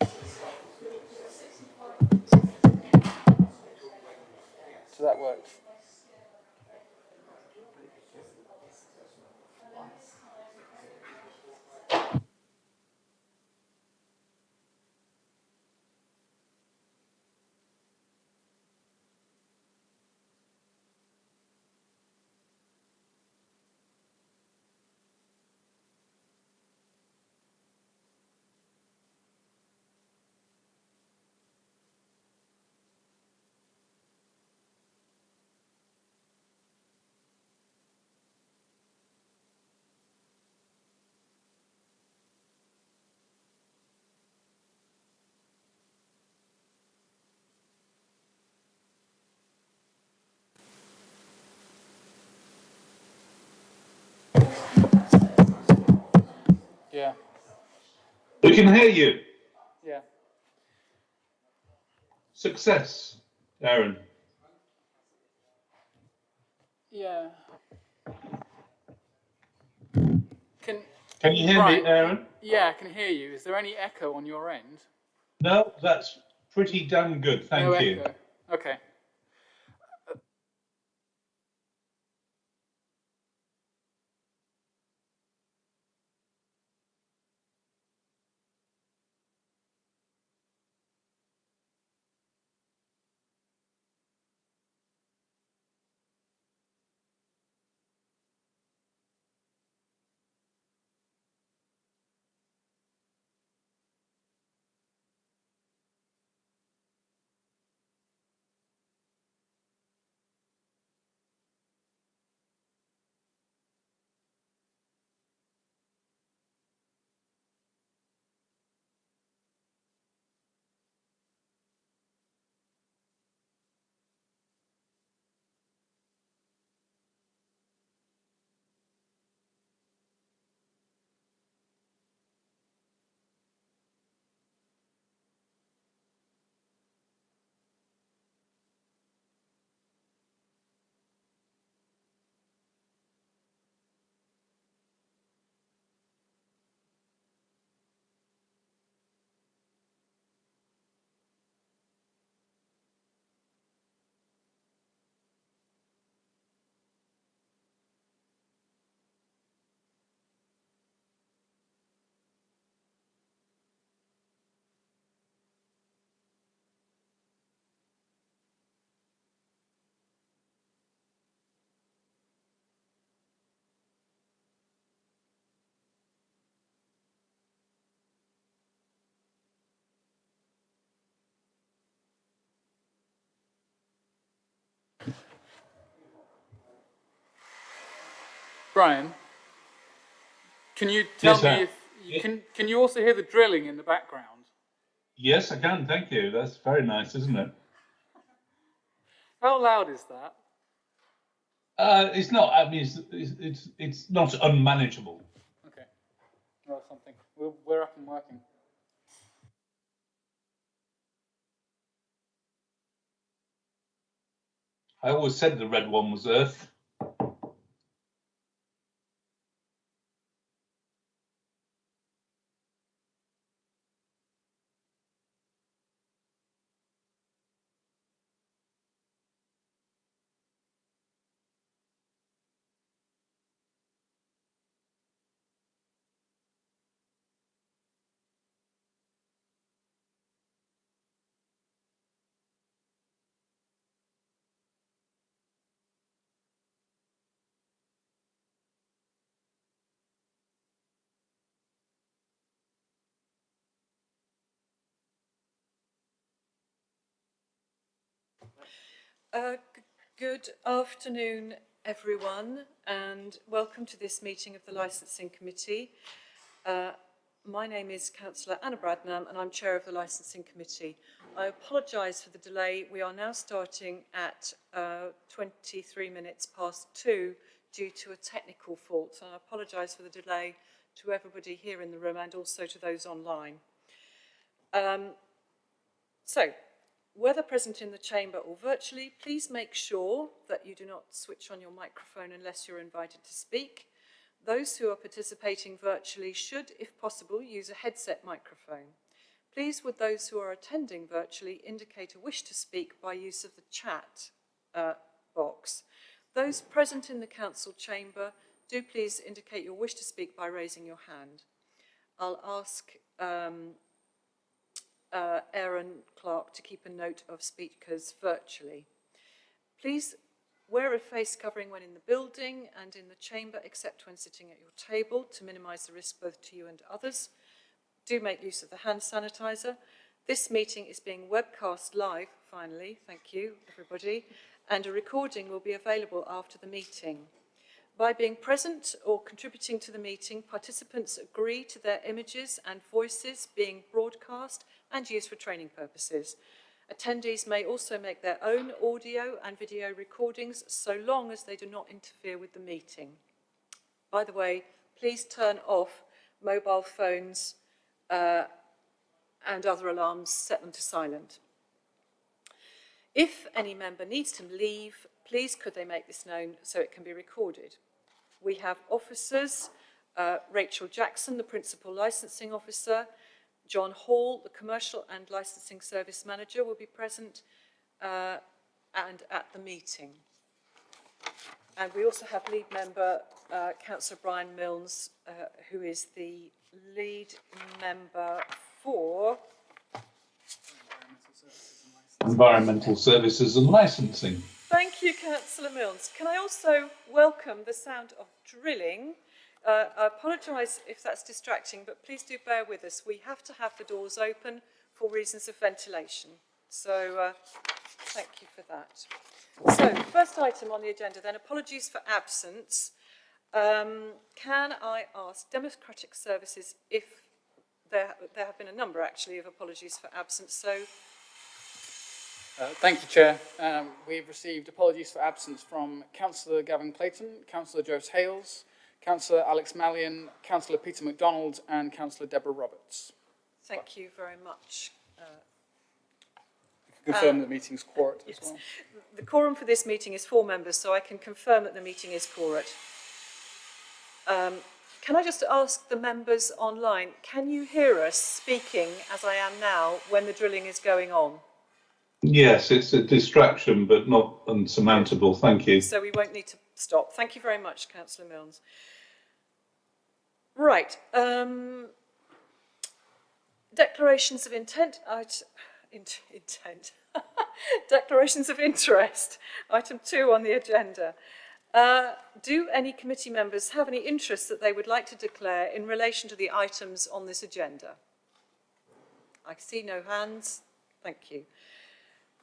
So that works. Yeah, We can hear you. yeah. Success, Aaron. Yeah. Can Can you hear Right. me, Aaron? yeah, I can hear you. Is there any echo on your end? No, that's pretty damn good. Thank no you. echo. Okay. Brian, can you tell Yes, me sir. if you can? Can you also hear the drilling in the background? Yes, I can. Thank you. That's very nice, isn't it? How loud is that? Uh, it's not. I mean, it's, it's it's it's not unmanageable. Okay. Well, something. We're, we're up and working. I always said the red one was Earth. Good afternoon, everyone, and welcome to this meeting of the Licensing Committee. Uh, My name is Councillor Anna Bradnam, and I'm Chair of the Licensing Committee. I apologise for the delay. We are now starting at uh, 23 minutes past two due to a technical fault. and I apologise for the delay to everybody here in the room and also to those online. Um, so, whether present in the chamber or virtually, please make sure that you do not switch on your microphone unless you're invited to speak. Those who are participating virtually should, if possible, use a headset microphone. Please would those who are attending virtually indicate a wish to speak by use of the chat uh, box. Those present in the council chamber, do please indicate your wish to speak by raising your hand. I'll ask um, uh, Aaron Clark to keep a note of speakers virtually. Please wear a face covering when in the building and in the chamber except when sitting at your table to minimise the risk both to you and others. Do make use of the hand sanitizer. This meeting is being webcast live, finally, thank you everybody, and a recording will be available after the meeting. By being present or contributing to the meeting, participants agree to their images and voices being broadcast and used for training purposes. Attendees may also make their own audio and video recordings so long as they do not interfere with the meeting. By the way, please turn off mobile phones uh, and other alarms, set them to silent. If any member needs to leave, please could they make this known so it can be recorded. We have officers, uh, Rachel Jackson, the Principal Licensing Officer, John Hall, the Commercial and Licensing Service Manager, will be present uh, and at the meeting. And we also have lead member, uh, Councillor Brian Milnes, uh, who is the lead member for Environmental services and licensing. Thank you, Councillor Milnes. Can I also welcome the sound of drilling? Uh, I apologise if that's distracting, but please do bear with us. We have to have the doors open for reasons of ventilation. So uh, thank you for that. So, first item on the agenda then, apologies for absence. Um, can I ask Democratic Services if there, there have been a number actually of apologies for absence, so Uh, thank you, Chair. Um, we've received apologies for absence from Councillor Gavin Clayton, Councillor Joyce Hales, Councillor Alex Malyon, Councillor Peter MacDonald and Councillor Deborah Roberts. thank you very much. Uh, Confirm Uh, the meeting's quorum as yes. well. The quorum for this meeting is four members, so I can confirm that the meeting is quorate. Um, can I just ask the members online, can you hear us speaking as I am now when the drilling is going on? Yes, it's a distraction, but not unsurmountable. Thank you. So we won't need to stop. Thank you very much, Councillor Milnes. Right. Um, declarations of intent. I'd, intent. declarations of interest. Item two on the agenda. Uh, do any committee members have any interest that they would like to declare in relation to the items on this agenda? I see no hands. Thank you.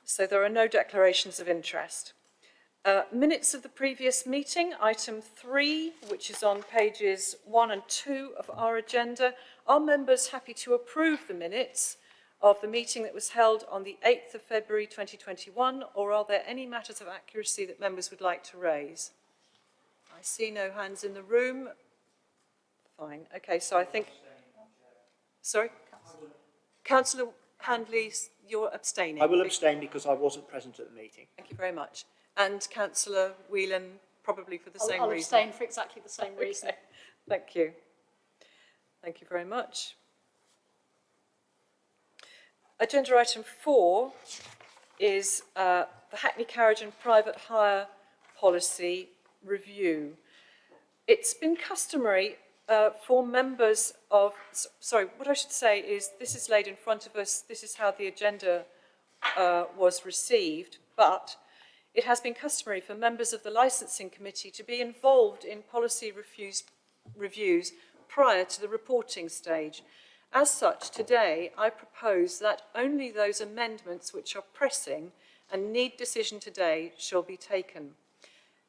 So there are no declarations of interest. Uh, minutes of the previous meeting, item three, which is on pages one and two of our agenda. Are members happy to approve the minutes of the meeting that was held on the 8th of February 2021, or are there any matters of accuracy that members would like to raise? I see no hands in the room. Fine. Okay, so I think... Sorry? Councillor Handley, you're abstaining. I will abstain because I wasn't present at the meeting. Thank you very much. And councillor Whelan, probably for the I'll, same I'll reason. abstain for exactly the same reason. Thank you. Thank you very much. Agenda item four is uh, the Hackney Carriage and Private Hire Policy Review. It's been customary uh, for members of, sorry, what I should say is this is laid in front of us, this is how the agenda uh, was received, but it has been customary for members of the licensing committee to be involved in policy refuse, reviews prior to the reporting stage. As such, today I propose that only those amendments which are pressing and need decision today shall be taken.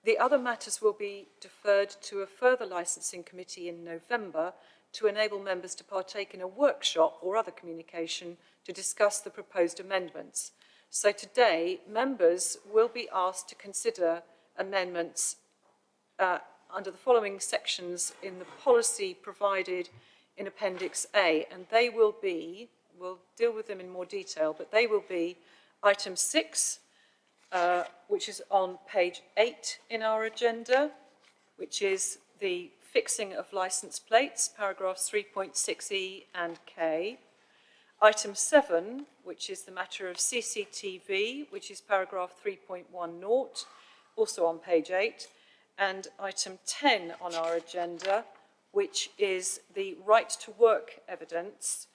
The other matters will be deferred to a further licensing committee in November to enable members to partake in a workshop or other communication to discuss the proposed amendments. So today, members will be asked to consider amendments uh, under the following sections in the policy provided in Appendix A, and they will be, we'll deal with them in more detail, but they will be item six, uh, which is on page eight in our agenda, which is the fixing of licence plates, paragraphs 3.6e and k. Item 7, which is the matter of CCTV, which is paragraph 3.10, also on page 8. And item 10 on our agenda, which is the right to work evidence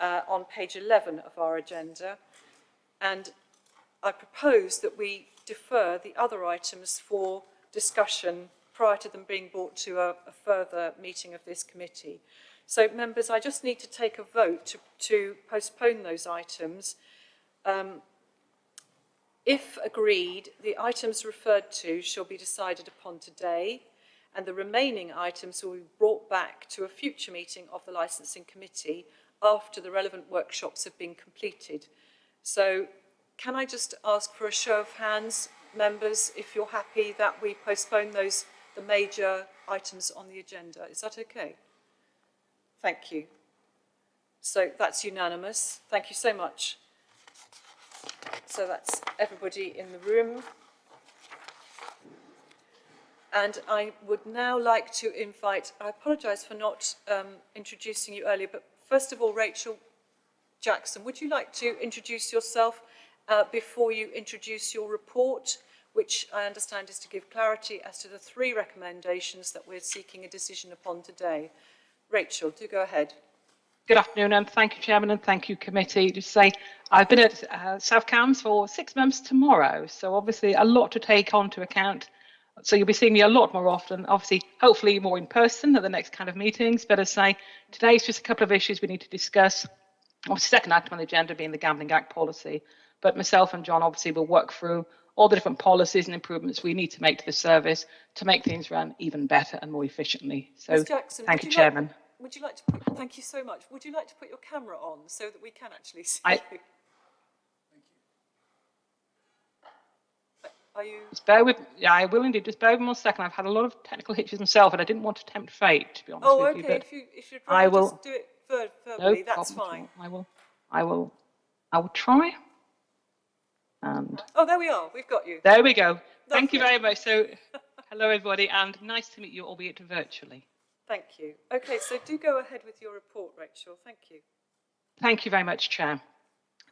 uh, on page 11 of our agenda. And I propose that we defer the other items for discussion prior to them being brought to a, a further meeting of this committee. So members, I just need to take a vote to, to postpone those items. Um, if agreed, the items referred to shall be decided upon today and the remaining items will be brought back to a future meeting of the licensing committee after the relevant workshops have been completed. So can I just ask for a show of hands, members, if you're happy that we postpone those, the major items on the agenda? Is that okay? Thank you. So that's unanimous. Thank you so much. So that's everybody in the room. And I would now like to invite, I apologise for not um, introducing you earlier, but first of all, Rachel Jackson, would you like to introduce yourself uh, before you introduce your report, which I understand is to give clarity as to the three recommendations that we're seeking a decision upon today. Rachel, do go ahead. Good afternoon, and thank you, Chairman, and thank you, Committee. Just say I've been at uh, South Cambs for six months tomorrow, so obviously a lot to take on to account. So you'll be seeing me a lot more often, obviously, hopefully more in person at the next kind of meetings. But as I say, today's just a couple of issues we need to discuss. Obviously, second item on the agenda being the Gambling Act policy. But myself and John obviously will work through all the different policies and improvements we need to make to the service to make things run even better and more efficiently. So Jackson, thank you, like- Chairman. Would you like to put, thank you so much. Would you like to put your camera on so that we can actually see I- you? Are you, Just bear with, yeah, I will indeed. Just bear with me one second. I've had a lot of technical hitches myself, and I didn't want to tempt fate, to be honest oh, with you. Oh, okay, if you, if you'd I will- just do it ver- no that's fine. I will, I will, I will try. And Oh, there we are, we've got you. there we go. Thank you Lovely. very much. So, hello everybody, and nice to meet you, albeit virtually. Thank you. Okay, so do go ahead with your report, Rachel. Thank you. Thank you very much, Chair.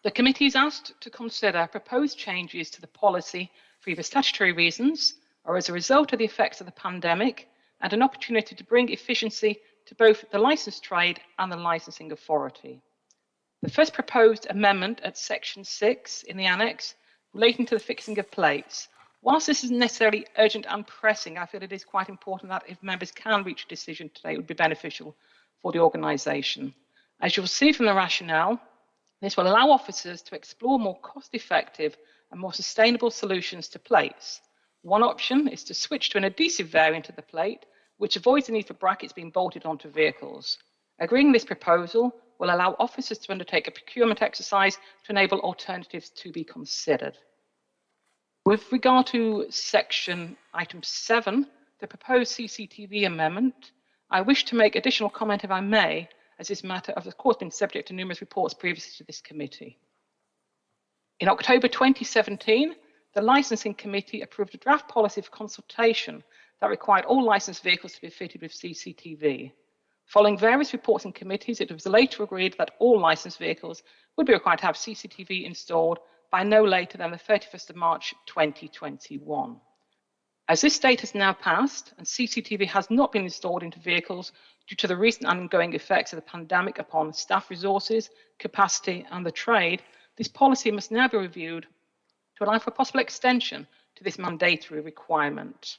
The committee is asked to consider proposed changes to the policy for either statutory reasons or as a result of the effects of the pandemic and an opportunity to bring efficiency to both the licensed trade and the licensing authority. The first proposed amendment at section 6 in the annex relating to the fixing of plates. Whilst this isn't necessarily urgent and pressing, I feel it is quite important that if members can reach a decision today, it would be beneficial for the organisation. As you'll see from the rationale, this will allow officers to explore more cost-effective and more sustainable solutions to plates. One option is to switch to an adhesive variant of the plate, which avoids the need for brackets being bolted onto vehicles. Agreeing this proposal will allow officers to undertake a procurement exercise to enable alternatives to be considered. With regard to section item 7, the proposed CCTV amendment, I wish to make additional comment if I may, as this matter has of course been subject to numerous reports previously to this committee. In October 2017, the Licensing Committee approved a draft policy for consultation that required all licensed vehicles to be fitted with CCTV. Following various reports in committees, it was later agreed that all licensed vehicles would be required to have CCTV installed by no later than the 31st of March 2021. As this date has now passed and CCTV has not been installed into vehicles due to the recent ongoing effects of the pandemic upon staff resources, capacity and the trade, this policy must now be reviewed to allow for a possible extension to this mandatory requirement.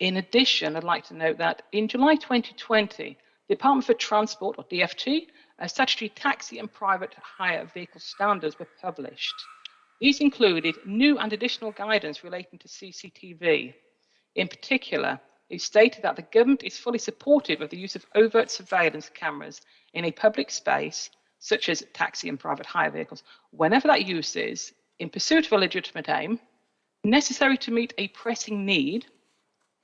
In addition, I'd like to note that in July 2020, the Department for Transport, or DFT, a statutory taxi and private hire vehicle standards were published. These included new and additional guidance relating to CCTV. In particular, it stated that the government is fully supportive of the use of overt surveillance cameras in a public space, such as taxi and private hire vehicles, whenever that use is, in pursuit of a legitimate aim, necessary to meet a pressing need,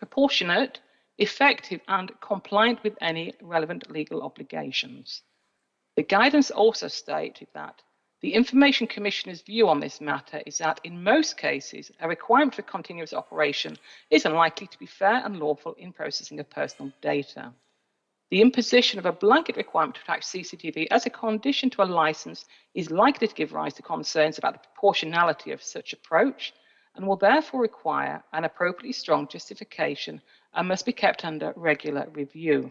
proportionate, effective, and compliant with any relevant legal obligations. The guidance also stated that the Information Commissioner's view on this matter is that in most cases, a requirement for continuous operation is unlikely to be fair and lawful in processing of personal data. the imposition of a blanket requirement to attach CCTV as a condition to a license is likely to give rise to concerns about the proportionality of such approach and will therefore require an appropriately strong justification and must be kept under regular review.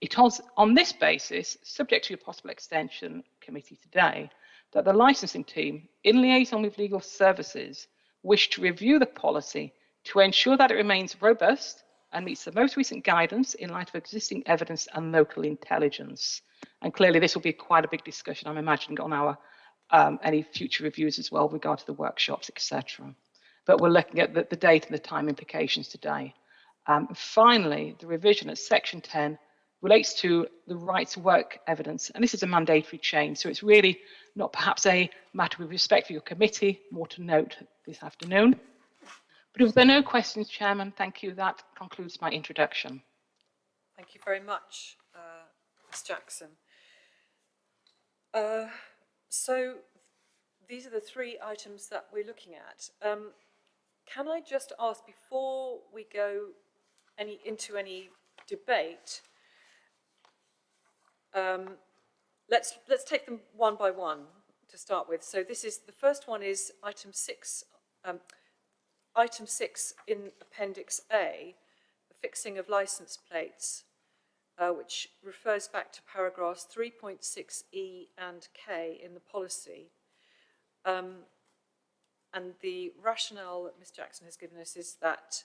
It was on this basis, subject to a possible extension committee today, that the licensing team, in liaison with legal services, wish to review the policy to ensure that it remains robust and meets the most recent guidance in light of existing evidence and local intelligence. And clearly, this will be quite a big discussion, I'm imagining, on our um, any future reviews as well, regard to the workshops, etc. But we're looking at the, the date and the time implications today. Um, finally, the revision at section 10 relates to the right to work evidence, and this is a mandatory change, so it's really not perhaps a matter with respect for your committee, more to note this afternoon. But if there are no questions, Chairman, thank you. That concludes my introduction. Thank you very much, uh, Ms Jackson. Uh, so these are the three items that we're looking at. Um, can I just ask, before we go any, into any debate, um, let's, let's take them one by one to start with. So this is, the first one is item six, um, item six in Appendix A, the fixing of license plates, uh, which refers back to paragraphs 3.6e and k in the policy. Um, and the rationale that Ms Jackson has given us is that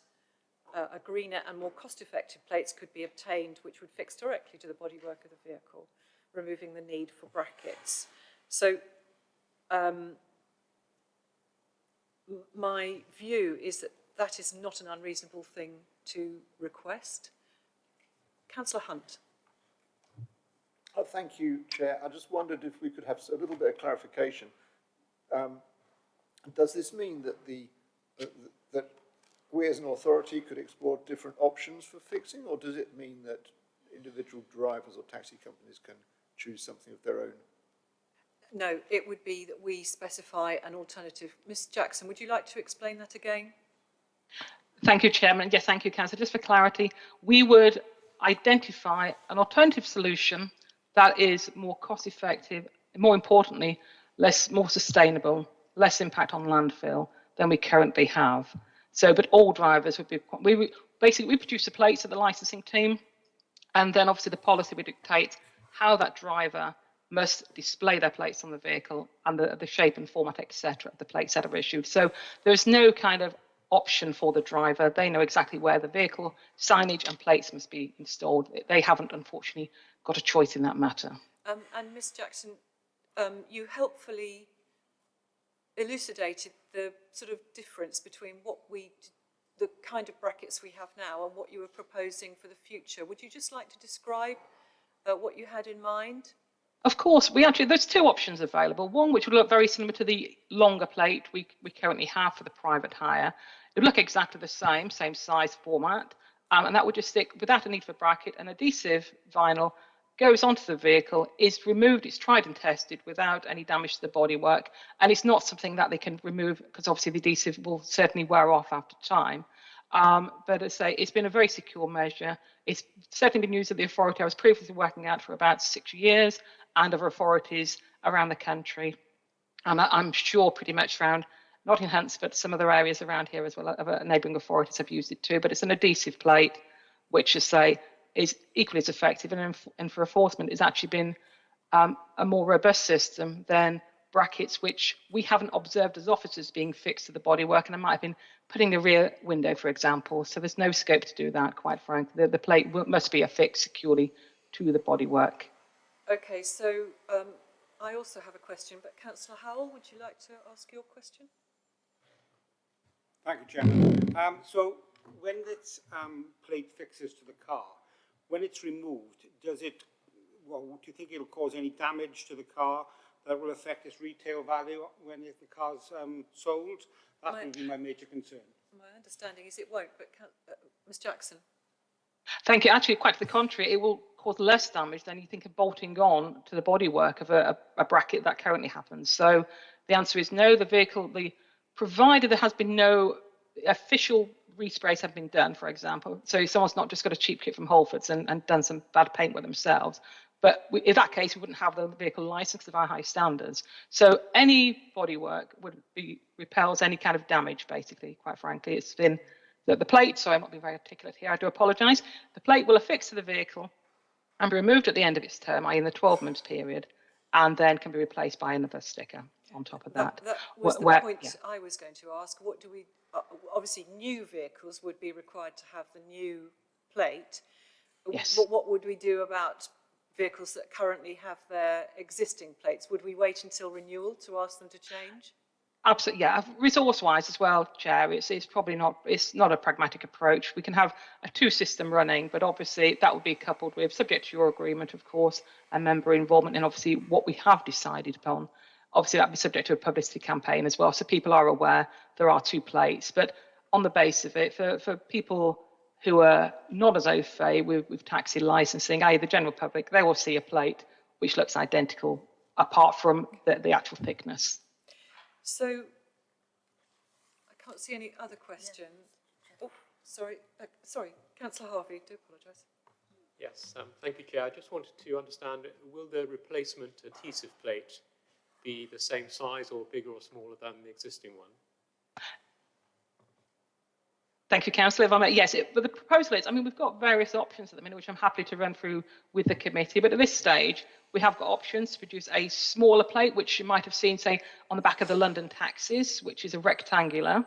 uh, a greener and more cost-effective plates could be obtained which would fix directly to the bodywork of the vehicle, removing the need for brackets. So um, my view is that that is not an unreasonable thing to request. Councillor Hunt. Oh, thank you, Chair. I just wondered if we could have a little bit of clarification. Um, does this mean that the uh, that we as an authority could explore different options for fixing, or does it mean that individual drivers or taxi companies can choose something of their own? No, it would be that we specify an alternative. Ms Jackson, would you like to explain that again? Thank you, Chairman. Yes, thank you, Councillor. Just for clarity, we would identify an alternative solution that is more cost effective, more importantly, less more sustainable, less impact on landfill than we currently have. So, but all drivers would be, we basically, we produce the plates at the licensing team, and then obviously the policy would dictate how that driver must display their plates on the vehicle and the, the shape and format, etc., of the plates that are issued. So there's no kind of option for the driver. They know exactly where the vehicle signage and plates must be installed. They haven't, unfortunately, got a choice in that matter. Um, and Ms Jackson, um, you helpfully elucidated the sort of difference between what we, the kind of brackets we have now and what you were proposing for the future. Would you just like to describe uh, what you had in mind? Of course, we actually there's two options available. One which would look very similar to the longer plate we, we currently have for the private hire. It would look exactly the same, same size format, um, and that would just stick without a need for bracket. An adhesive vinyl goes onto the vehicle, is removed, it's tried and tested without any damage to the bodywork, and it's not something that they can remove because obviously the adhesive will certainly wear off after time. Um, but as I say, it's been a very secure measure. It's certainly been used at the authority I was previously working at for about six years and other authorities around the country. And I'm sure pretty much around not Nottingham, but some other areas around here as well, other neighbouring authorities have used it too. But it's an adhesive plate, which, as I say, is equally as effective and, and for enforcement has actually been um, a more robust system than brackets which we haven't observed as officers being fixed to the bodywork and I might have been putting the rear window for example so there's no scope to do that quite frankly the, the plate must be affixed securely to the bodywork okay so um, I also have a question but Councillor Howell would you like to ask your question Thank you Chairman um, so when this um, plate fixes to the car when it's removed, does it, well, do you think it'll cause any damage to the car that will affect its retail value when the car's um, sold? That My- would be my major concern. my understanding is it won't but can, uh, Ms Jackson Thank you. Actually, quite to the contrary, it will cause less damage than you think of bolting on to the bodywork of a, a, bracket that currently happens. So the answer is no. The vehicle, the provided there has been no official resprays have been done, for example. So someone's not just got a cheap kit from Halfords and, and done some bad paint with themselves. But we, in that case, we wouldn't have the vehicle licensed of our high standards. So any bodywork would be repels any kind of damage, basically, quite frankly. It's been the, the plate, so I'm not being very articulate here, I do apologise. The plate will affix to the vehicle and be removed at the end of its term, i.e. in the 12 months period, and then can be replaced by another sticker on top of that. That, that was Wh- the point yeah. I was going to ask. What do we, uh, obviously, new vehicles would be required to have the new plate. Yes. But what would we do about vehicles that currently have their existing plates? Would we wait until renewal to ask them to change? Absolutely, yeah. Resource-wise as well, Chair, it's, it's probably not it's not a pragmatic approach. We can have a two-system running, but obviously that would be coupled with, subject to your agreement, of course, and member involvement, and obviously what we have decided upon. Obviously, that'd be subject to a publicity campaign as well, so people are aware there are two plates. But on the base of it, for for people who are not as au fait with, with taxi licensing, i.e. the general public, they will see a plate which looks identical, apart from the, the actual thickness. So, I can't see any other questions. Oh, sorry, uh, sorry, councillor Harvey, do apologise. Yes, um, thank you, Chair. I just wanted to understand, will the replacement adhesive plate be the same size or bigger or smaller than the existing one? Thank you, Councillor. If I may, yes, it, but the proposal is, I mean, we've got various options at the minute, which I'm happy to run through with the committee. But at this stage, we have got options to produce a smaller plate, which you might have seen, say, on the back of the London taxis, which is a rectangular,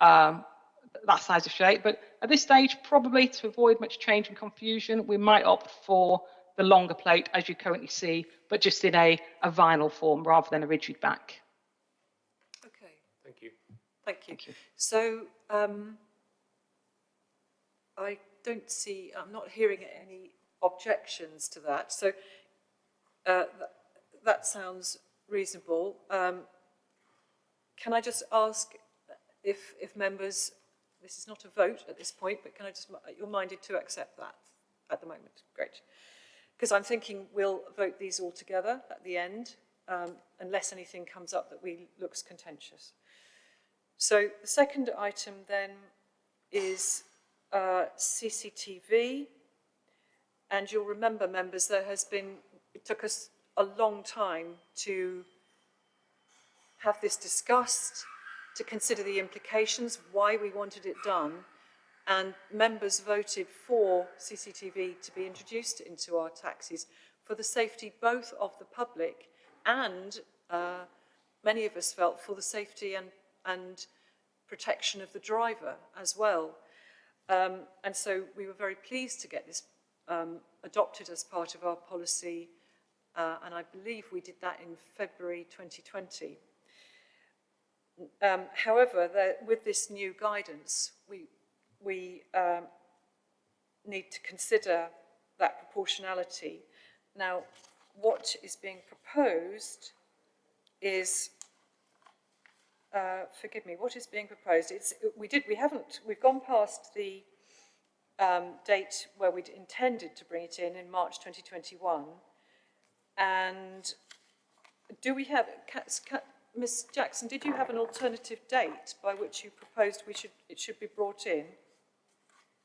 um, that size of shape. But at this stage, probably to avoid much change and confusion, we might opt for the longer plate, as you currently see, but just in a, a vinyl form rather than a rigid back. Okay, Thank you. thank you. So, um, I don't see, I'm not hearing any objections to that. So, uh, th- that sounds reasonable. Um, can I just ask if, if members, this is not a vote at this point, but can I just, you're minded to accept that at the moment? Great. Because I'm thinking we'll vote these all together at the end, um, unless anything comes up that we looks contentious. So the second item then is uh, CCTV. And you'll remember, members, there has been, it took us a long time to have this discussed, to consider the implications, why we wanted it done, and members voted for CCTV to be introduced into our taxis for the safety both of the public and uh, many of us felt for the safety and, and protection of the driver as well. Um, and so we were very pleased to get this um, adopted as part of our policy, uh, and I believe we did that in February 2020. Um, however, with this new guidance, we, we um, need to consider that proportionality. Now, what is being proposed is uh, forgive me, what is being proposed? It's, we did, we haven't, we've gone past the um, date where we'd intended to bring it in, in March 2021. And do we have, ca, ca, Ms Jackson, did you have an alternative date by which you proposed we should, it should be brought in?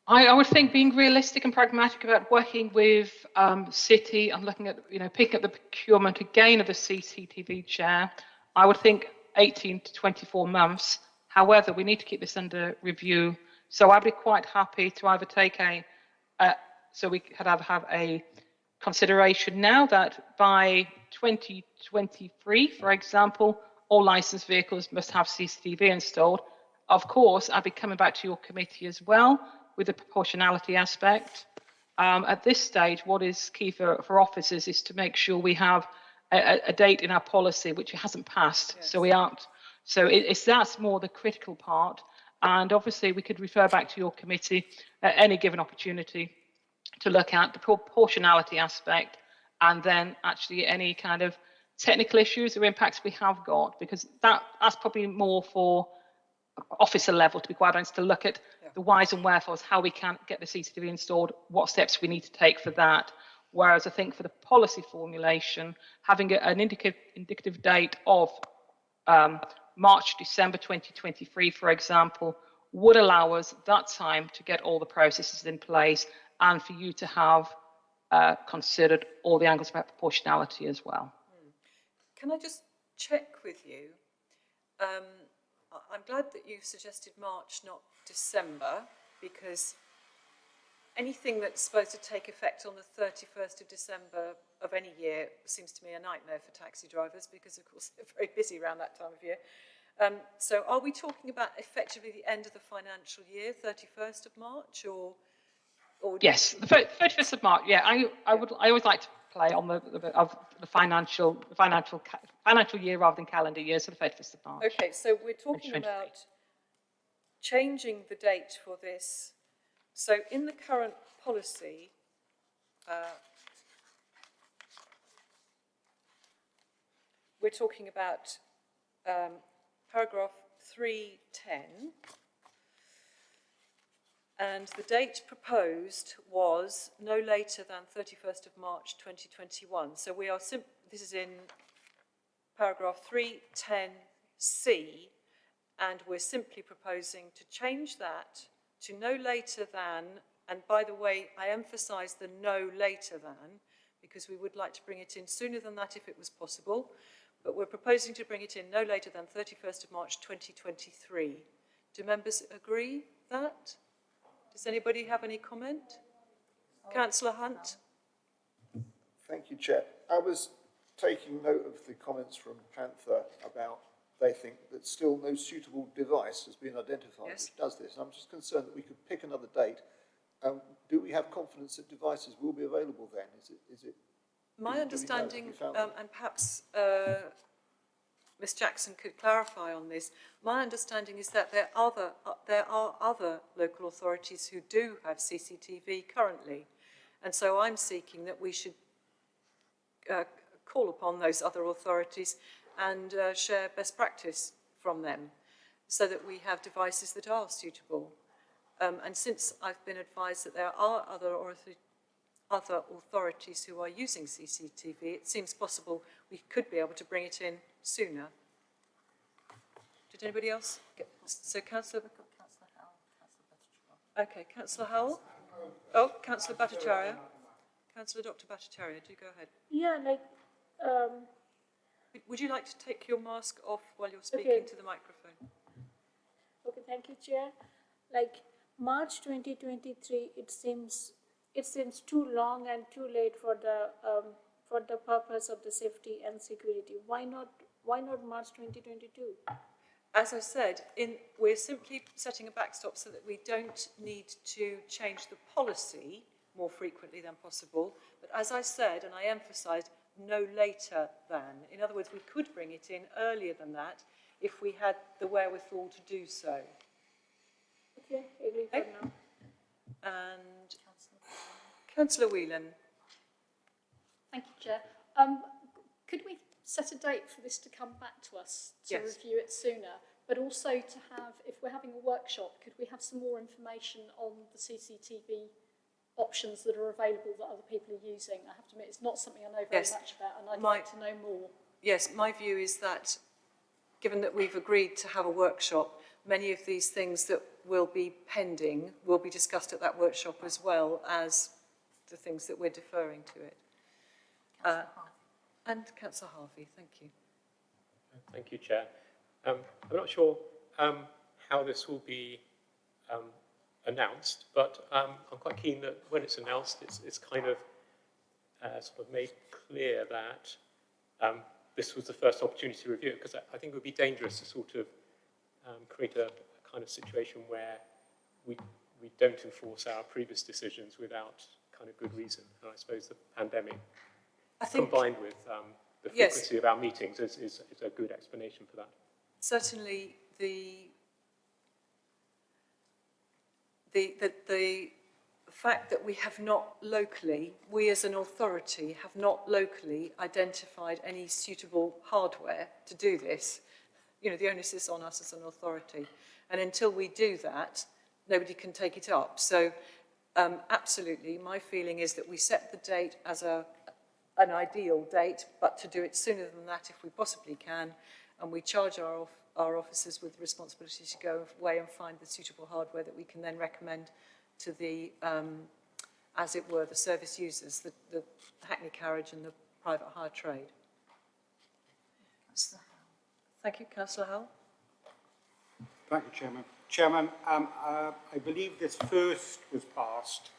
I, I would think being realistic and pragmatic about working with um, City and looking at, you know, picking up the procurement again of the CCTV chair, I would think 18 to 24 months. However, we need to keep this under review. So I'd be quite happy to either take a, uh, so we could either have a consideration now that by 2023, for example, all licensed vehicles must have CCTV installed. Of course, I'll be coming back to your committee as well with the proportionality aspect. Um, at this stage, what is key for, for officers is to make sure we have a, a date in our policy which hasn't passed. Yes. So we aren't. So it, it's that's more the critical part. And obviously, we could refer back to your committee at any given opportunity to look at the proportionality aspect and then actually any kind of technical issues or impacts we have got, because that that's probably more for officer level, to be quite honest, to look at Yeah. the whys and wherefores, how we can get the CCTV installed, what steps we need to take for that. Whereas I think for the policy formulation, having an indicative, indicative date of um, March, December 2023, for example, would allow us that time to get all the processes in place and for you to have uh, considered all the angles about proportionality as well. Can I just check with you? Um, I'm glad that you suggested March, not December, because anything that's supposed to take effect on the 31st of December of any year seems to me a nightmare for taxi drivers because, of course, they're very busy around that time of year. Um, so are we talking about effectively the end of the financial year, 31st of March, or? or Yes, the 31st of March. Yeah, I, I would. I always like to play on the, the of the financial the financial financial year rather than calendar year. So the 31st of March. Okay, so we're talking about changing the date for this. So in the current policy, uh, we're talking about um, paragraph 310. And the date proposed was no later than 31st of March 2021. So we are, this is in paragraph 310C, and we're simply proposing to change that to no later than, and by the way, I emphasise the no later than, because we would like to bring it in sooner than that if it was possible, but we're proposing to bring it in no later than 31st of March 2023. Do members agree that? Does anybody have any comment? Councillor Hunt? Thank you, Chair. I was taking note of the comments from Panther about they think that still no suitable device has been identified Yes. which does this. And I'm just concerned that we could pick another date. Um, do we have confidence that devices will be available then? Is it, is it, My Do understanding, found um, and perhaps uh, Ms Jackson could clarify on this, my understanding is that there are, other, uh, there are other local authorities who do have CCTV currently. And so I'm seeking that we should uh, call upon those other authorities and uh, share best practice from them so that we have devices that are suitable. Um, and since I've been advised that there are other authorities other authorities who are using CCTV, it seems possible we could be able to bring it in sooner. Did anybody else? get- So councillor... Councillor Howell. Okay, councillor Howell? Oh, councillor Bhattacharya. Councillor Dr Bhattacharya, do go ahead. Yeah, like, um, Would- you like to take your mask off while you're speaking Okay. to the microphone? okay, thank you, Chair. Like, March twenty twenty-three, it seems, it seems too long and too late for the, um, for the purpose of the safety and security. Why not, why not March twenty twenty-two? As I said, in, we're simply setting a backstop so that we don't need to change the policy more frequently than possible. But as I said, and I emphasised, no later than. In other words, we could bring it in earlier than that if we had the wherewithal to do so. Okay, agree for Okay. now. And councillor Whelan, Thank you, Chair. Um, could we set a date for this to come back to us to Yes. review it sooner? But also to have, if we're having a workshop, could we have some more information on the CCTV options that are available that other people are using? I have to admit, it's not something I know very Yes. much about, and I'd My- like to know more. yes, my view is that given that we've agreed to have a workshop, many of these things that will be pending will be discussed at that workshop as well as the things that we're deferring to it. Uh, and councillor Harvey, thank you. Thank you, Chair. Um, I'm not sure um, how this will be um, announced, but um, I'm quite keen that when it's announced, it's, it's kind of uh, sort of made clear that um, this was the first opportunity to review it, because I, I think it would be dangerous to sort of um, create a, a kind of situation where we, we don't enforce our previous decisions without kind of good reason. And I suppose the pandemic I think combined with um, the Yes. frequency of our meetings is, is, is a good explanation for that. certainly the, the, the, the fact that we have not locally, we as an authority have not locally identified any suitable hardware to do this, you know, the onus is on us as an authority. And until we do that, nobody can take it up. So um, absolutely, my feeling is that we set the date as a, an ideal date, but to do it sooner than that if we possibly can, and we charge our, our officers with responsibility to go away and find the suitable hardware that we can then recommend to the, um, as it were, the service users, the, the Hackney carriage and the private hire trade. Thank you, councillor Howell. Thank you, Chairman. Chairman, um, uh, I believe this first was passed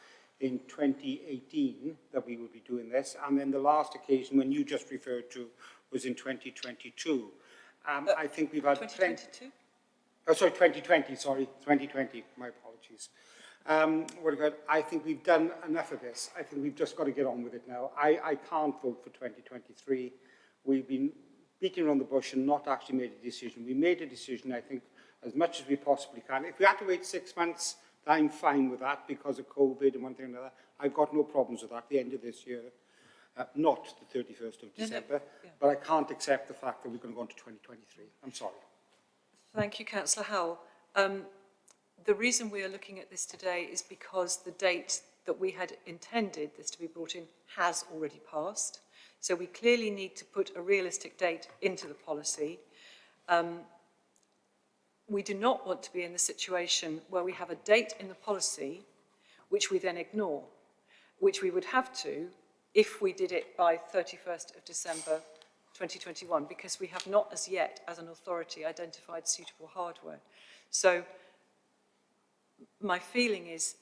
in 2018 that we would be doing this, and then the last occasion when you just referred to was in 2022. Um, I think we've had plenty... 2022? Oh, sorry, 2020, sorry, 2020, my apologies. Um, what about, I think we've done enough of this. I think we've just got to get on with it now. I, I can't vote for 2023. We've been beating around the bush and not actually made a decision. We made a decision, I think, as much as we possibly can. If we had to wait six months, I'm fine with that because of COVID and one thing or another. I've got no problems with that at the end of this year. Uh, not the 31st of No, no, December, yeah. but I can't accept the fact that we're going to go on to 2023. I'm sorry. Thank you, councillor Howell. Um, the reason we are looking at this today is because the date that we had intended this to be brought in has already passed. So we clearly need to put a realistic date into the policy. Um, we do not want to be in the situation where we have a date in the policy which we then ignore, which we would have to if we did it by 31st of December 2021, because we have not as yet, as an authority, identified suitable hardware. So my feeling is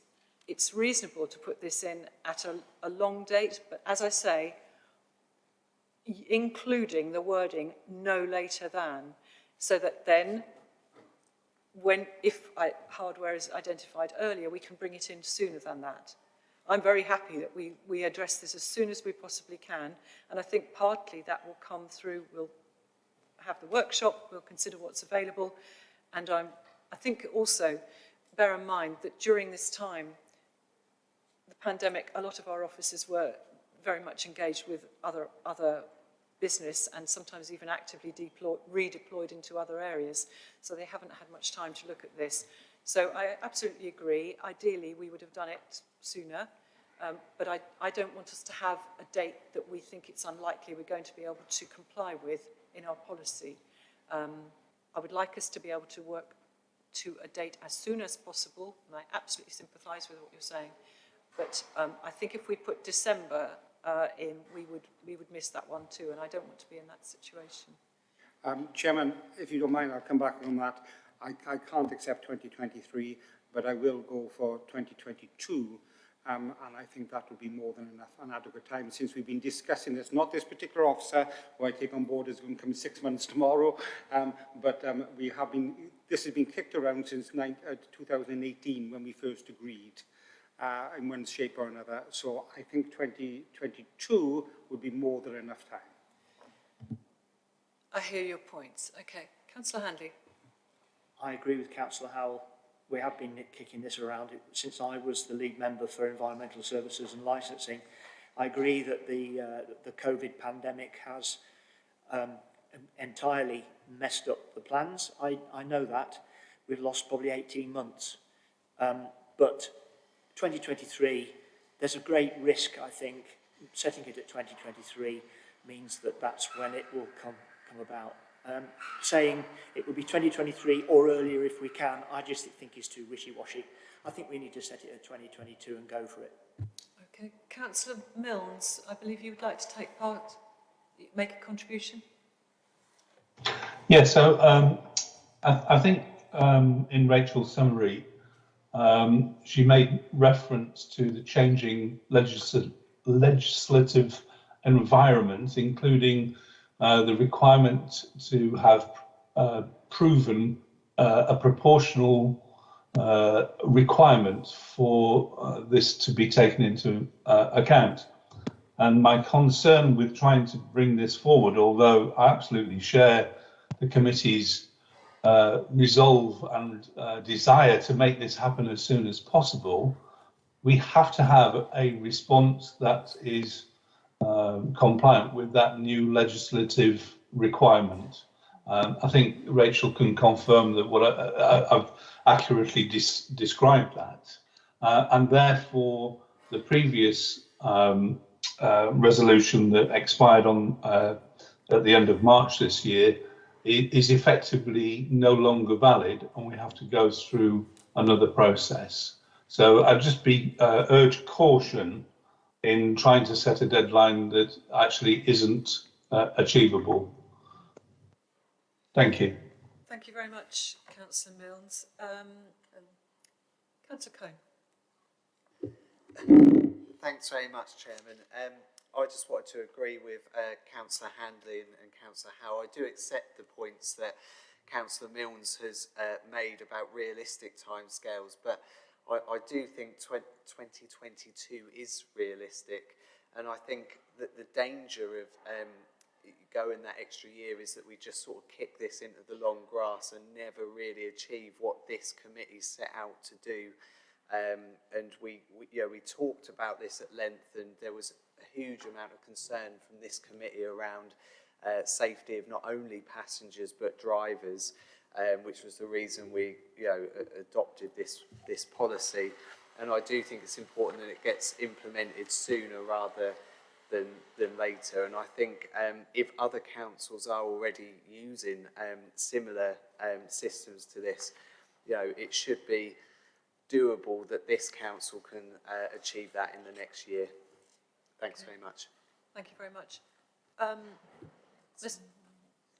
it's reasonable to put this in at a, a long date, but as I say, including the wording no later than, so that then when, if I, hardware is identified earlier, we can bring it in sooner than that. I'm very happy that we, we address this as soon as we possibly can, and I think partly that will come through, we'll have the workshop, we'll consider what's available, and I'm, I think also bear in mind that during this time, the pandemic, a lot of our officers were very much engaged with other, other business and sometimes even actively deploy, redeployed into other areas. So they haven't had much time to look at this. So I absolutely agree. Ideally, we would have done it sooner. Um, but I, I don't want us to have a date that we think it's unlikely we're going to be able to comply with in our policy. Um, I would like us to be able to work to a date as soon as possible, and I absolutely sympathise with what you're saying. But um, I think if we put December uh, in, we would, we would miss that one too, and I don't want to be in that situation. Um, Chairman, if you don't mind, I'll come back on that. I, I can't accept 2023, but I will go for 2022. Um, and I think that will be more than enough and adequate time since we've been discussing this. Not this particular officer who I take on board is going to come six months tomorrow, um, but um, we have been, this has been kicked around since nine, uh, 2018 when we first agreed uh, in one shape or another. So I think 2022 would be more than enough time. I hear your points. Okay. Councillor Handley. I agree with Councillor Howell. We have been kicking this around since I was the lead member for environmental services and licensing. I agree that the, uh, the COVID pandemic has um, entirely messed up the plans. I, I know that. We've lost probably 18 months. Um, but 2023, there's a great risk, I think, setting it at 2023 means that that's when it will come, come about. Um, saying it will be 2023 or earlier if we can, I just think is too wishy-washy. I think we need to set it at 2022 and go for it. Okay. Councillor Milnes, I believe you would like to take part, make a contribution. Yeah, so um, I, I think um, in Rachel's summary, um, she made reference to the changing legisl legislative environment, including uh, the requirement to have uh, proven uh, a proportional uh, requirement for this to be taken into account. And my concern with trying to bring this forward, although I absolutely share the committee's uh, resolve and uh, desire to make this happen as soon as possible, we have to have a response that is um, compliant with that new legislative requirement. Um, I think Rachel can confirm that what I, have accurately described that, uh, and therefore the previous um, uh, resolution that expired on uh, at the end of March this year is effectively no longer valid and we have to go through another process. So I'd just be uh, urge caution in trying to set a deadline that actually isn't uh, achievable. Thank you. Thank you very much, councillor Milnes. Um, um, councillor Cohen. Thanks very much, Chairman. Um, I just wanted to agree with uh, Councillor Handley and, and Councillor Howe. I do accept the points that Councillor Milnes has uh, made about realistic timescales, but I, I do think 2022 is realistic, and I think that the danger of um, going that extra year is that we just sort of kick this into the long grass and never really achieve what this committee set out to do. Um, and we, we, you know, we talked about this at length and there was a huge amount of concern from this committee around uh, safety of not only passengers but drivers, um, which was the reason we, you know, adopted this, this policy. And I do think it's important that it gets implemented sooner rather than, than later. And I think um, if other councils are already using um, similar um, systems to this, you know, it should be doable that this council can uh, achieve that in the next year. Thanks very much. Thank you very much. Um,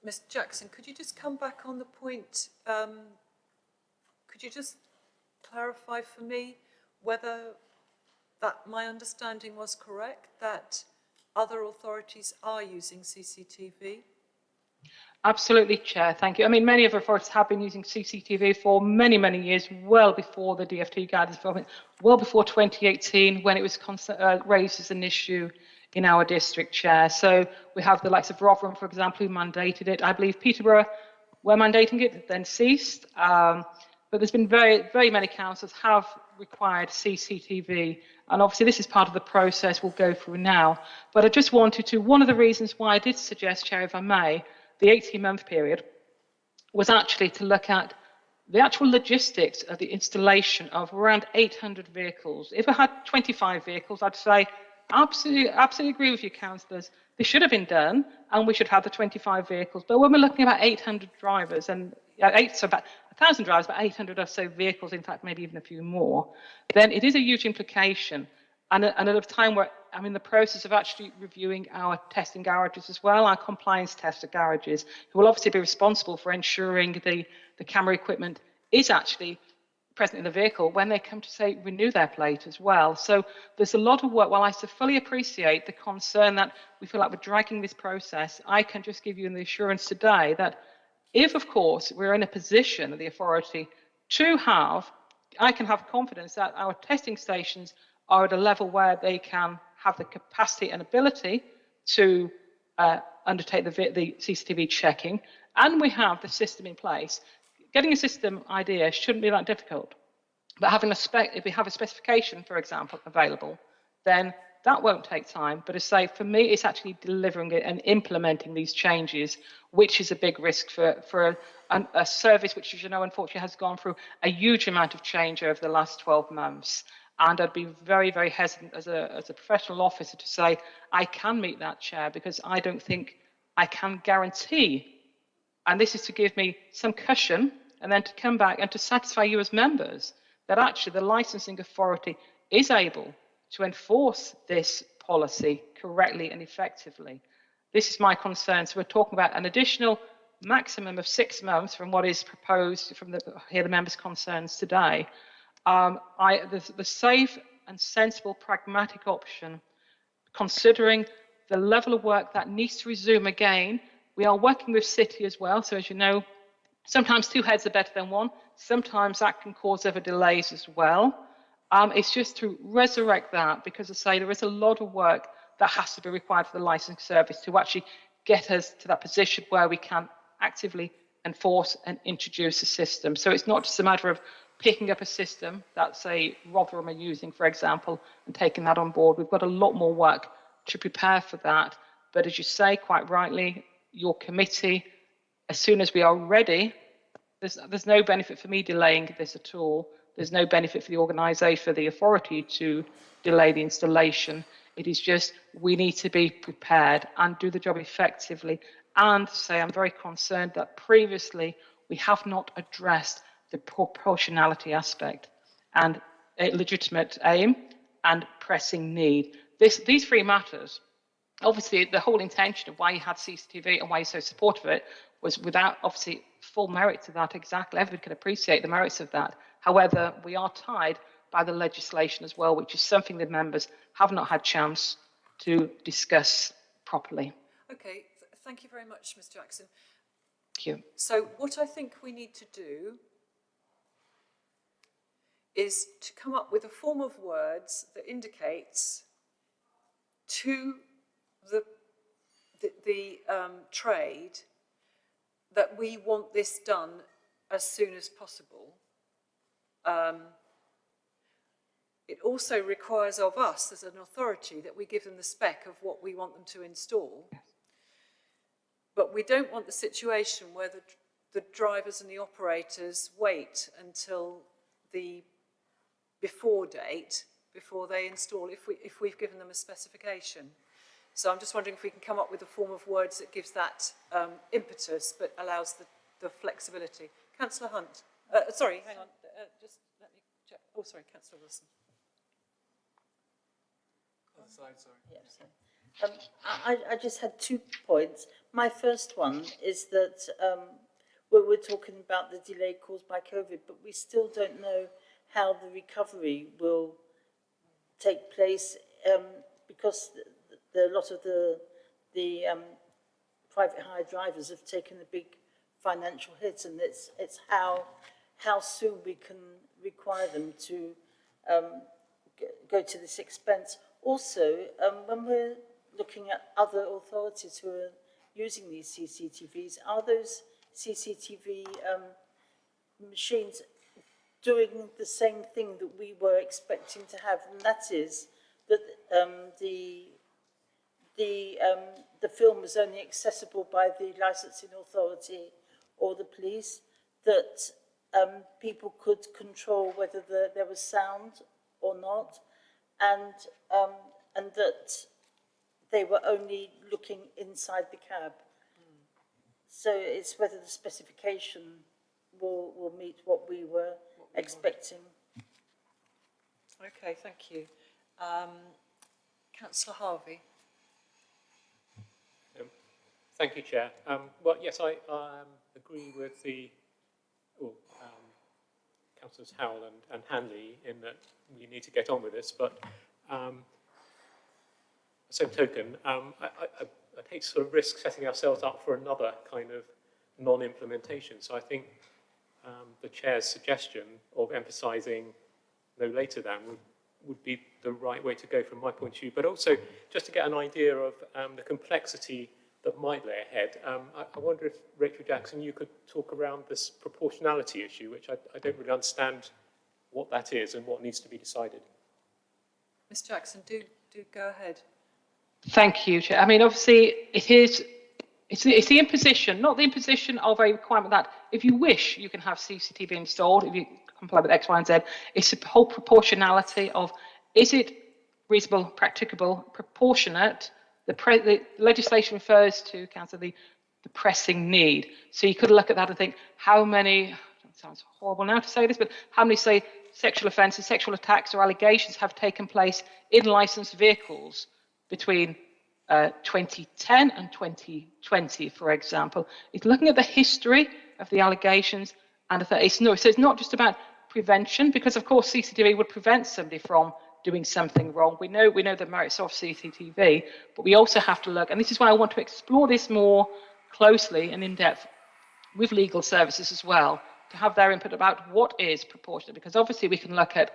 Ms. Jackson, could you just come back on the point, um, could you just clarify for me whether that my understanding was correct, that other authorities are using CCTV? Absolutely, Chair. Thank you. I mean, many of our authorities have been using CCTV for many, many years, well before the DFT guidance well before 2018 when it was uh, raised as an issue in our district, Chair. So we have the likes of Rotherham, for example, who mandated it. I believe Peterborough were mandating it, then ceased. Um, but there's been very, very many councils have required CCTV. And obviously this is part of the process we'll go through now. But I just wanted to, one of the reasons why I did suggest, Chair, if I may, the 18 month period was actually to look at the actual logistics of the installation of around 800 vehicles. If I had 25 vehicles, I'd say absolutely, absolutely agree with you, councillors. This should have been done, and we should have the 25 vehicles. But when we're looking about 800 drivers and eight, so about 1,000 drivers, but 800 or so vehicles, in fact, maybe even a few more, then it is a huge implication. And, and at a time where I'm in the process of actually reviewing our testing garages as well, our compliance tester garages, who will obviously be responsible for ensuring the, the camera equipment is actually present in the vehicle when they come to say renew their plate as well. So there's a lot of work. While I fully appreciate the concern that we feel like we're dragging this process, I can just give you the assurance today that if, of course, we're in a position of the authority to have, I can have confidence that our testing stations are at a level where they can have the capacity and ability to uh, undertake the, the CCTV checking, and we have the system in place. Getting a system idea shouldn't be that difficult, but having a spec, if we have a specification, for example, available, then that won't take time. But as I say, for me, it's actually delivering it and implementing these changes, which is a big risk for, for a, a service which, as you know, unfortunately has gone through a huge amount of change over the last 12 months. And I'd be very, very hesitant as a, as a professional officer to say, I can meet that chair because I don't think I can guarantee. And this is to give me some cushion and then to come back and to satisfy you as members that actually the licensing authority is able to enforce this policy correctly and effectively. This is my concern. So we're talking about an additional maximum of six months from what is proposed from the, here the members' concerns today um, I, the, the safe and sensible pragmatic option, considering the level of work that needs to resume again. We are working with City as well, so as you know, sometimes two heads are better than one. Sometimes that can cause other delays as well. Um, it's just to resurrect that because, I say, there is a lot of work that has to be required for the licensing service to actually get us to that position where we can actively enforce and introduce a system. So it's not just a matter of picking up a system that, say, Rotherham are using, for example, and taking that on board. We've got a lot more work to prepare for that. But as you say quite rightly, your committee, as soon as we are ready, there's, there's no benefit for me delaying this at all. There's no benefit for the organisation, for the authority to delay the installation. It is just we need to be prepared and do the job effectively and say I'm very concerned that previously we have not addressed the proportionality aspect and a legitimate aim and pressing need. This, these three matters, obviously the whole intention of why you had CCTV and why you're so supportive of it was without obviously full merit to that exactly. Everybody can appreciate the merits of that. However, we are tied by the legislation as well, which is something the members have not had chance to discuss properly. Okay, thank you very much, Mr. Jackson. Thank you. So what I think we need to do is to come up with a form of words that indicates to the, the, the um, trade that we want this done as soon as possible. Um, it also requires of us as an authority that we give them the spec of what we want them to install. But we don't want the situation where the, the drivers and the operators wait until the before date before they install if, we, if we've given them a specification. So I'm just wondering if we can come up with a form of words that gives that um, impetus but allows the, the flexibility. Councillor Hunt, uh, sorry, hang on, uh, just let me check. Oh, sorry, Councillor Wilson. Other side, sorry. Yes. Um, I, I just had two points. My first one is that um, we're, we're talking about the delay caused by COVID, but we still don't know how the recovery will take place um, because the, a lot of the, the um, private hire drivers have taken a big financial hit and it's, it's how, how soon we can require them to um, go to this expense. Also, um, when we're looking at other authorities who are using these CCTVs, are those CCTV um, machines doing the same thing that we were expecting to have, and that is that um, the the um, the film was only accessible by the licensing authority or the police. That um, people could control whether the, there was sound or not, and um, and that they were only looking inside the cab. Mm. So it's whether the specification will will meet what we were expecting. Okay, thank you. Um, Councillor Harvey. Thank you, Chair. Um, well, yes, I um, agree with the well, um, Councillors Howell and, and Hanley in that we need to get on with this, but um, same token, um, I, I, I'd hate to sort of risk setting ourselves up for another kind of non-implementation. So I think um, the chair's suggestion of emphasising no later than would, would be the right way to go from my point of view. But also, just to get an idea of um, the complexity that might lay ahead, um, I, I, wonder if, Rachel Jackson, you could talk around this proportionality issue, which I, I don't really understand what that is and what needs to be decided. Ms Jackson, do, do go ahead. Thank you, Chair. I mean, obviously, it is it's the, it's the imposition, not the imposition of a requirement that if you wish, you can have CCTV installed, if you comply with X, Y, and Z. It's the whole proportionality of is it reasonable, practicable, proportionate? The, the legislation refers to, Councillor, the, the pressing need. So you could look at that and think, how many, sounds horrible now to say this, but how many, say, sexual offences, sexual attacks or allegations have taken place in licensed vehicles between uh, 2010 and 2020, for example, It's looking at the history of the allegations and the, it's no, so it's not just about prevention, because of course CCTV would prevent somebody from doing something wrong. We know we know the merits of CCTV, but we also have to look, and this is why I want to explore this more closely and in depth with legal services as well, to have their input about what is proportionate, because obviously we can look at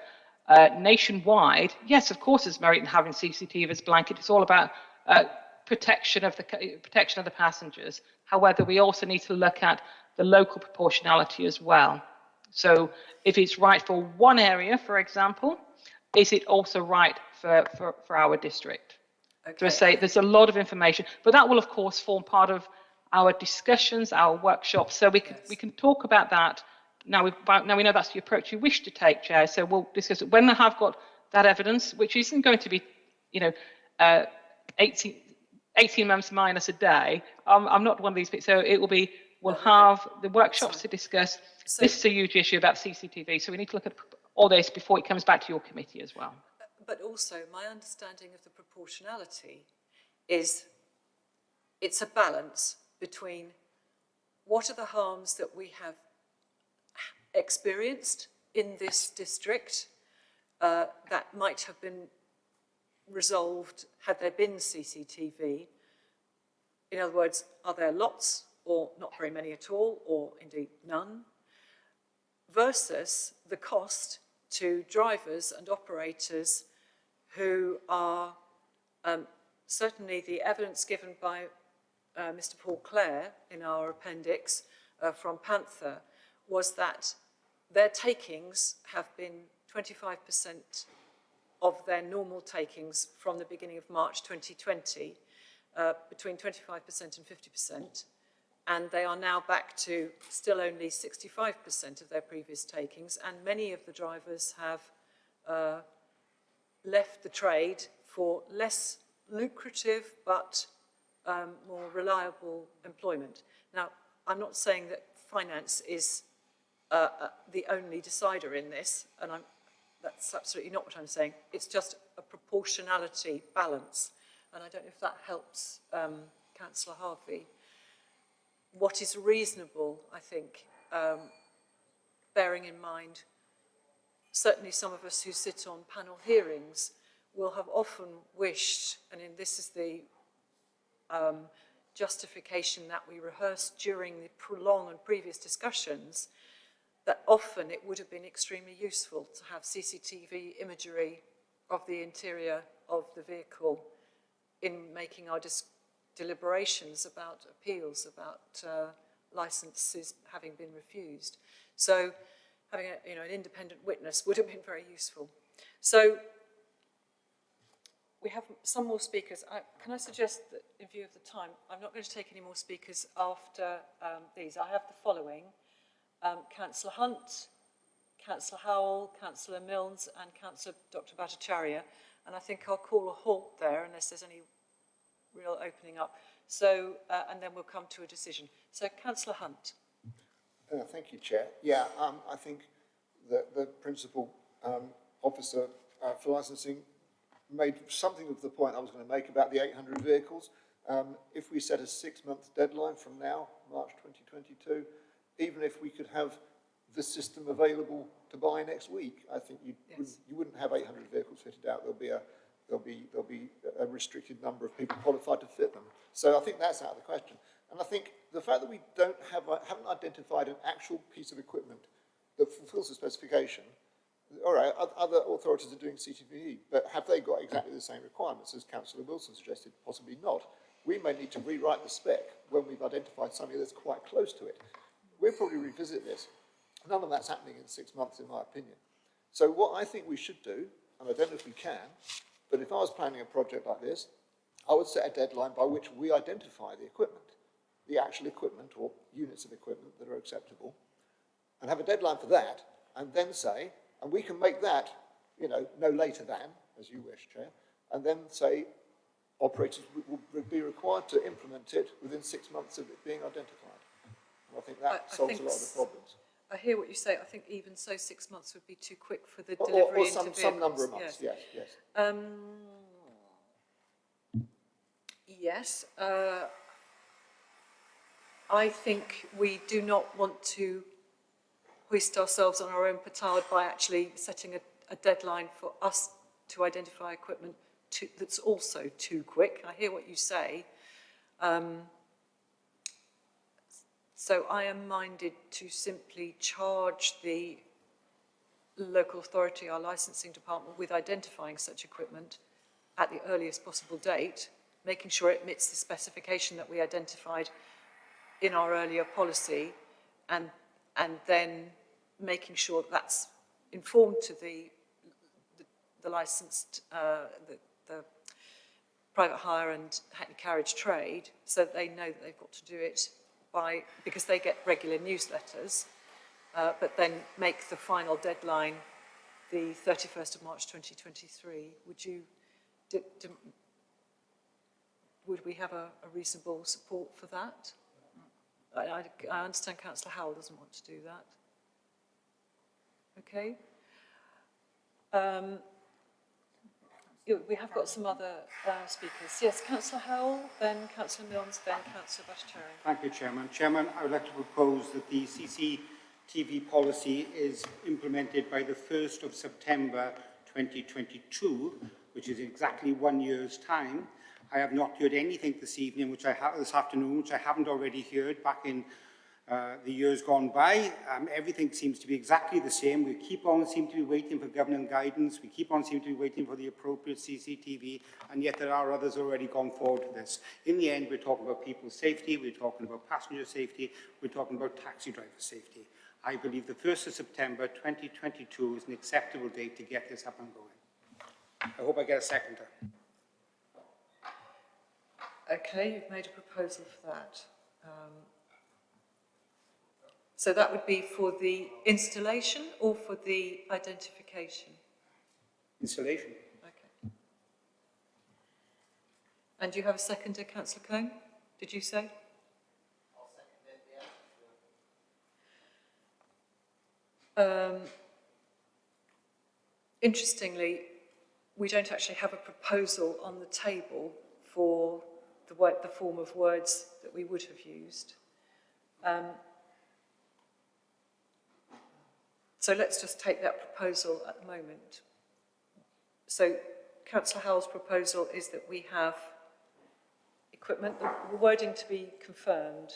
uh, nationwide. Yes, of course, there's merit in having CCTV as blanket. It's all about uh, protection of the protection of the passengers. However, we also need to look at the local proportionality as well. So if it's right for one area, for example, is it also right for, for, for our district? Okay. So I say there's a lot of information, but that will of course form part of our discussions, our workshops. So we can yes. we can talk about that. Now we now we know that's the approach you wish to take, Chair. So we'll discuss it when they have got that evidence, which isn't going to be, you know, uh, 18, 18 months minus a day. I'm, I'm not one of these people. So it will be, we'll have the workshops to discuss. So- This is a huge issue about CCTV. So we need to look at all this before it comes back to your committee as well. But also, my understanding of the proportionality is it's a balance between what are the harms that we have experienced in this district uh, that might have been resolved had there been CCTV. In other words, are there lots or not very many at all, or indeed none, versus the cost to drivers and operators who are um, certainly the evidence given by uh, Mr Paul Clare in our appendix uh, from Panther was that their takings have been 25% of their normal takings from the beginning of March 2020, uh, between 25% and 50%, and they are now back to still only 65% of their previous takings, and many of the drivers have uh, left the trade for less lucrative but um, more reliable employment. Now, I'm not saying that finance is uh, uh, the only decider in this, and I'm, that's absolutely not what I'm saying. It's just a proportionality balance, and I don't know if that helps um, Councillor Harvey. What is reasonable, I think, um, bearing in mind, certainly some of us who sit on panel hearings will have often wished, and in, this is the um, justification that we rehearsed during the prolonged and previous discussions, that often it would have been extremely useful to have CCTV imagery of the interior of the vehicle in making our deliberations about appeals, about uh, licenses having been refused. So having a, you know, an independent witness would have been very useful. So we have some more speakers. I, can I suggest that in view of the time, I'm not going to take any more speakers after um, these. I have the following. Um, Councillor Hunt, Councillor Howell, Councillor Milnes and Councillor Dr Bhattacharya. And I think I'll call a halt there unless there's any real opening up. So, uh, and then we'll come to a decision. So, Councillor Hunt. Uh, thank you, Chair. Yeah, um, I think that the principal um, officer uh, for licensing made something of the point I was going to make about the 800 vehicles. Um, if we set a six-month deadline from now, March 2022, even if we could have the system available to buy next week, I think you yes. wouldn't, you wouldn't have 800 vehicles fitted out. There'll be a there'll be there'll be a restricted number of people qualified to fit them. So I think that's out of the question. And I think the fact that we don't have haven't identified an actual piece of equipment that fulfills the specification all right, other authorities are doing CCTV, but have they got exactly the same requirements as Councillor Wilson suggested? Possibly not. We may need to rewrite the spec when we've identified something that's quite close to it. We'll probably revisit this. None of that's happening in six months, in my opinion. So what I think we should do, and I don't know if we can, but if I was planning a project like this, I would set a deadline by which we identify the equipment, the actual equipment or units of equipment that are acceptable, and have a deadline for that, and then say, and we can make that, you know, no later than, as you wish, Chair, and then say operators will be required to implement it within six months of it being identified. And I think that I, solves I think a lot of the problems. I hear what you say. I think even so, six months would be too quick for the or, delivery or, or some, some number of months, yes, yes. yes. Um, yes. Uh, I think we do not want to hoist ourselves on our own petard by actually setting a, a deadline for us to identify equipment to, that's also too quick. I hear what you say. Um, so I am minded to simply charge the local authority, our licensing department, with identifying such equipment at the earliest possible date, making sure it meets the specification that we identified in our earlier policy, and and then making sure that that's informed to the, the, the licensed, uh, the, the private hire and hackney carriage trade so that they know that they've got to do it by, because they get regular newsletters, uh, but then make the final deadline the 31st of March 2023. Would you, would would we have a, a reasonable support for that? I, I, understand Councillor Howell doesn't want to do that. Okay. Um, we have got some other uh, speakers. Yes, Councillor Howell, then Councillor Milnes, then Councillor Bhattacharya. Thank you, Chairman. Chairman, I would like to propose that the CCTV policy is implemented by the 1st of September 2022, which is exactly one year's time. I have not heard anything this evening, which I have this afternoon, which I haven't already heard back in uh, the years gone by. Um, everything seems to be exactly the same. We keep on seem to be waiting for government guidance. We keep on seem to be waiting for the appropriate CCTV, and yet there are others already gone forward to this. In the end, we're talking about people's safety, we're talking about passenger safety, we're talking about taxi driver safety. I believe the 1st of September 2022 is an acceptable date to get this up and going. I hope I get a seconder. Okay, you've made a proposal for that. Um, so that would be for the installation or for the identification? Installation. Okay. And you have a seconder, councillor Cohn? Did you say? Um, interestingly, we don't actually have a proposal on the table for the, word, the form of words that we would have used. Um, so let's just take that proposal at the moment. So Councillor Howell's proposal is that we have equipment, the wording to be confirmed.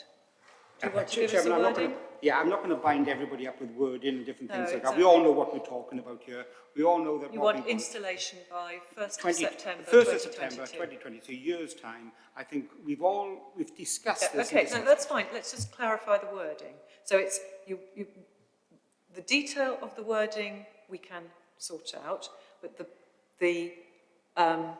Do you want to give us the Chairman, I'm wording? gonna, yeah, I'm not going to bind everybody up with wording and different No, things like that. We all know what we're talking about here. We all know that You want installation by 1st of 20 September 1st of September 2022. 2020, so a year's time. I think we've all, we've discussed Yeah, this. okay, no, that's fine. Let's just clarify the wording. So it's, you, you, the detail of the wording we can sort out, but the, the um,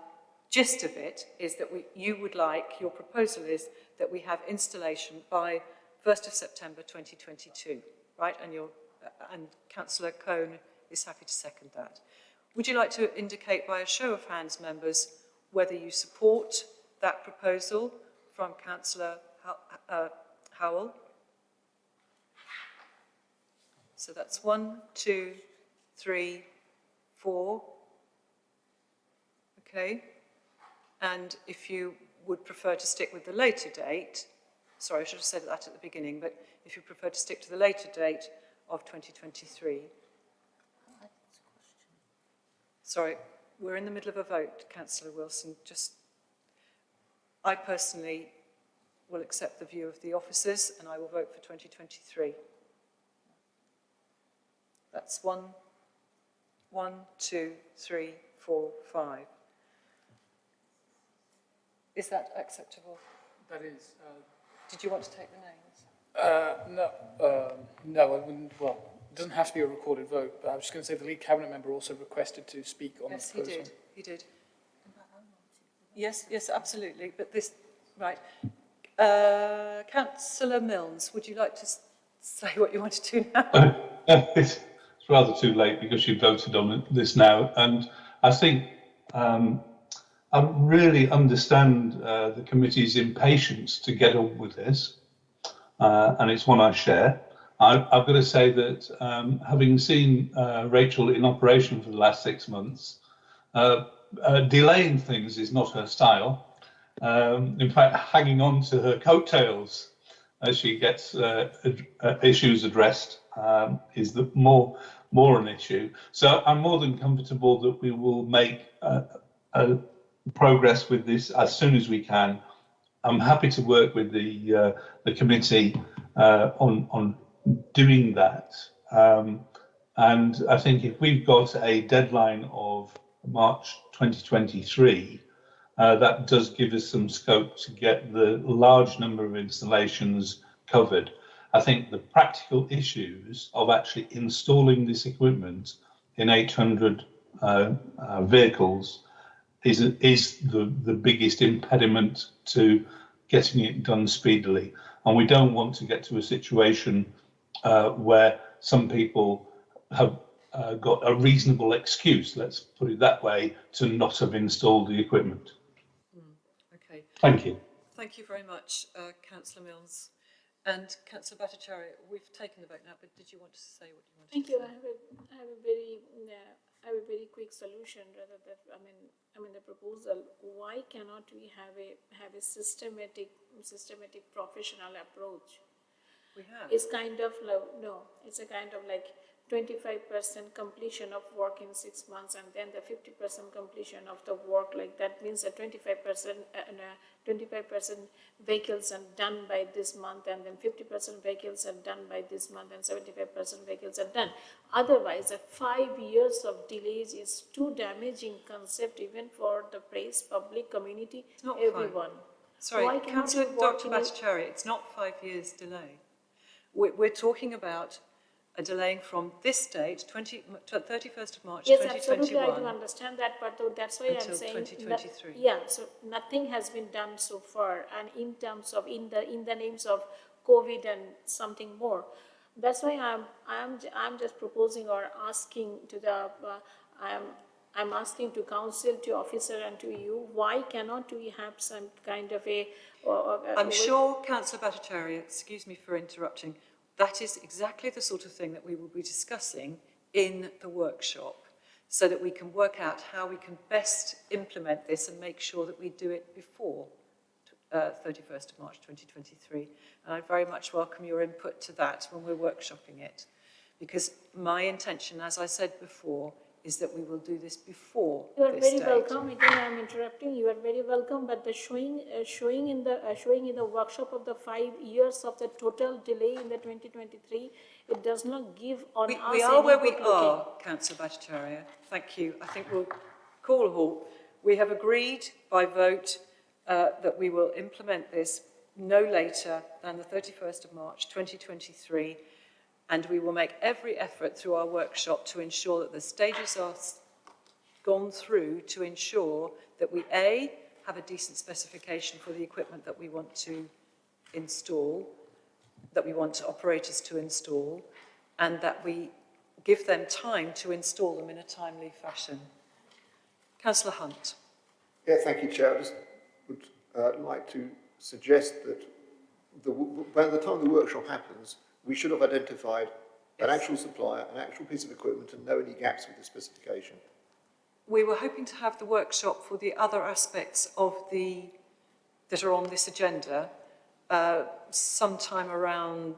gist of it is that we, you would like, your proposal is that we have installation by 1st of September 2022, right? And your, and Councillor Cohn is happy to second that. Would you like to indicate by a show of hands, members, whether you support that proposal from Councillor uh, Howell? So that's one, two, three, four. Okay. And if you would prefer to stick with the later date, sorry, I should have said that at the beginning, but if you prefer to stick to the later date of 2023. Sorry, we're in the middle of a vote, Councillor Wilson. Just, I personally will accept the view of the officers and I will vote for 2023. That's one, one, two, three, four, five. Is that acceptable? That is, uh, Did you want to take the names? uh, no, uh, no, I wouldn't, well, it doesn't have to be a recorded vote, but I was just going to say the lead cabinet member also requested to speak on this. Yes, the he did, he did. Yes, yes, absolutely, but this, right. Uh, Councillor Milnes, would you like to say what you want to do now? Rather too late because you voted on this now, and I think um, I really understand uh, the committee's impatience to get on with this, uh, and it's one I share. I, I've got to say that um, having seen uh, Rachel in operation for the last six months, uh, uh, delaying things is not her style. Um, in fact, hanging on to her coattails as she gets uh, issues addressed um, is the more more an issue. So I'm more than comfortable that we will make uh, progress with this as soon as we can. I'm happy to work with the uh, the committee uh, on on doing that. Um, and I think if we've got a deadline of March 2023, uh, that does give us some scope to get the large number of installations covered. I think the practical issues of actually installing this equipment in 800 uh, uh, vehicles is, is the, the biggest impediment to getting it done speedily. And we don't want to get to a situation uh, where some people have uh, got a reasonable excuse, let's put it that way, to not have installed the equipment. Okay, Thank you. thank you very much, uh, councillor Milnes. And councillor Bhattacharya, we've taken the vote now, but did you want to say what you wanted Thank to you. say? I have a, I have a very, uh, I have a very quick solution rather than, I mean, I mean, the proposal, why cannot we have a, have a systematic, systematic professional approach? We have. It's kind of like, no, it's a kind of like twenty-five percent completion of work in six months and then the fifty percent completion of the work, like that means that twenty-five percent, uh, twenty-five percent vehicles are done by this month and then fifty percent vehicles are done by this month and seventy-five percent vehicles are done. Otherwise, a five years of delays is too damaging concept even for the press, public, community, everyone. Sorry, Why councillor Dr Bhattacharya, it's not five years delay. We're, we're talking about a delaying from this date, 20, 31st of March Yes, absolutely, I do 2021. understand that, but though that's why I'm Until saying. no- 2023. Yeah, so nothing has been done so far, and in terms of, in the, in the names of COVID and something more. That's why I'm, I'm, j- I'm just proposing or asking to the, uh, I'm, I'm asking to council, to officer and to you, why cannot we have some kind of a, or, or. a- I'm with- sure councillor Bhattacharya, excuse me for interrupting, that is exactly the sort of thing that we will be discussing in the workshop so that we can work out how we can best implement this and make sure that we do it before uh, 31st of March 2023. And I very much welcome your input to that when we're workshopping it. Because my intention, as I said before, is that we will do this before You are this very date. welcome, again I am interrupting, you are very welcome, but the showing, uh, showing in the, uh, showing in the workshop of the five years of the total delay in the twenty twenty-three, it does not give on We, us we are any where we good looking. are, councillor Bhattacharya. Thank you. I think we'll call a halt. We have agreed by vote uh, that we will implement this no later than the 31st of March 2023 and we will make every effort through our workshop to ensure that the stages are gone through to ensure that we A, have a decent specification for the equipment that we want to install, that we want operators to install, and that we give them time to install them in a timely fashion. Councillor Hunt. Yeah, thank you, Chair. I just would uh, like to suggest that the, by the time the workshop happens, we should have identified an actual supplier, an actual piece of equipment, and know any gaps with the specification. We were hoping to have the workshop for the other aspects of the, that are on this agenda, uh, sometime around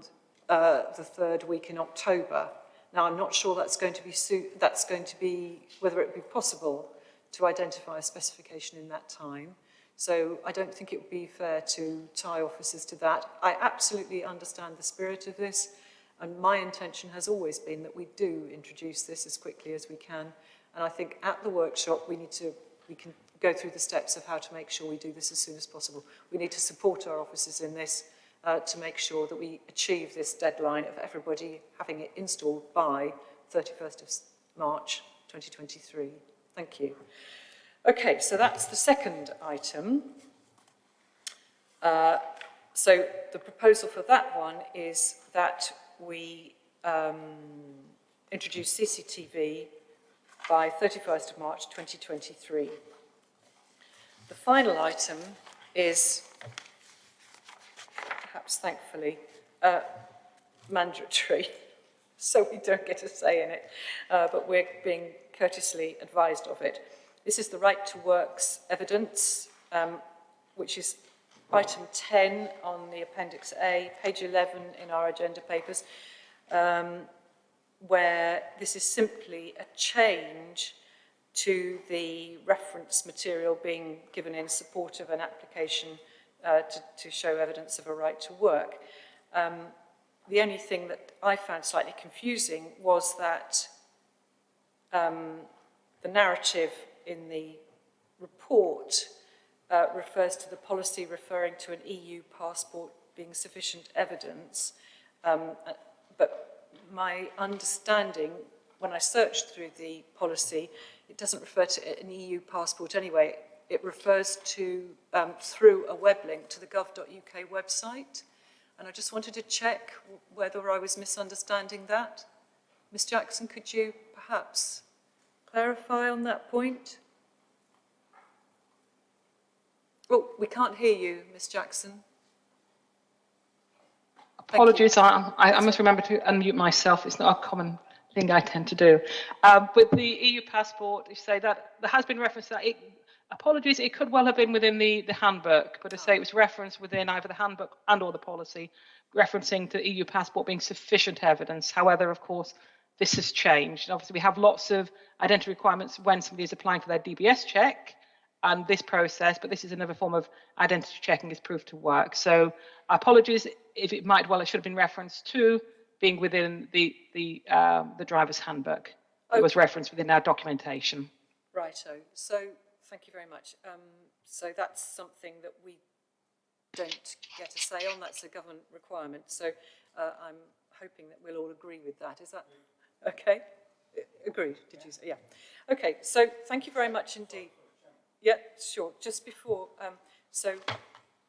uh, the third week in October. Now, I'm not sure that's going to be, that's going to be, whether it would be possible to identify a specification in that time. So I don't think it would be fair to tie officers to that. I absolutely understand the spirit of this, and my intention has always been that we do introduce this as quickly as we can. And I think at the workshop, we need to, we can go through the steps of how to make sure we do this as soon as possible. We need to support our officers in this uh, to make sure that we achieve this deadline of everybody having it installed by 31st of March 2023. Thank you. Okay, so that's the second item. Uh, so the proposal for that one is that we um, introduce CCTV by 31st of March 2023. The final item is, perhaps thankfully, uh, mandatory, so we don't get a say in it, uh, but we're being courteously advised of it. This is the right to works evidence, um, which is item 10 on the Appendix A, page 11 in our agenda papers, um, where this is simply a change to the reference material being given in support of an application uh, to, to show evidence of a right to work. Um, the only thing that I found slightly confusing was that um, the narrative in the report uh, refers to the policy referring to an EU passport being sufficient evidence. Um, uh, but my understanding, when I searched through the policy, it doesn't refer to an EU passport anyway. It refers to, um, through a web link to the gov.uk website. And I just wanted to check whether I was misunderstanding that. Ms Jackson, could you perhaps clarify on that point? Oh, we can't hear you, Miss Jackson. Apologies, I, I, must remember to unmute myself. It's not a common thing I tend to do. Um, with the EU passport, you say that there has been reference to that. It, apologies, it could well have been within the, the handbook, but I say it was referenced within either the handbook and or the policy, referencing to EU passport being sufficient evidence. However, of course, this has changed. And obviously, we have lots of identity requirements when somebody is applying for their DBS check and this process, but this is another form of identity checking is proved to work. So apologies if it might well it should have been referenced to being within the the um, the driver's handbook. It was referenced within our documentation. Righto. So thank you very much. Um, so that's something that we don't get a say on. That's a government requirement. So uh, I'm hoping that we'll all agree with that. Is that okay? Agreed. Did you say? Yeah. Okay. So thank you very much indeed. Yeah, sure. Just before, um, so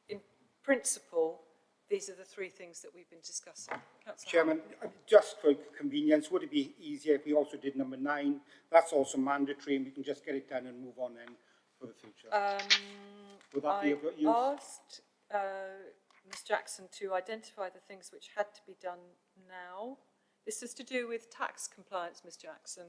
in principle, these are the three things that we've been discussing. Councillor Chairman, uh, just for convenience, would it be easier if we also did number nine? That's also mandatory and we can just get it done and move on then for the future. Um, Would that be of use? asked uh, Ms Jackson to identify the things which had to be done now. This is to do with tax compliance, Ms Jackson.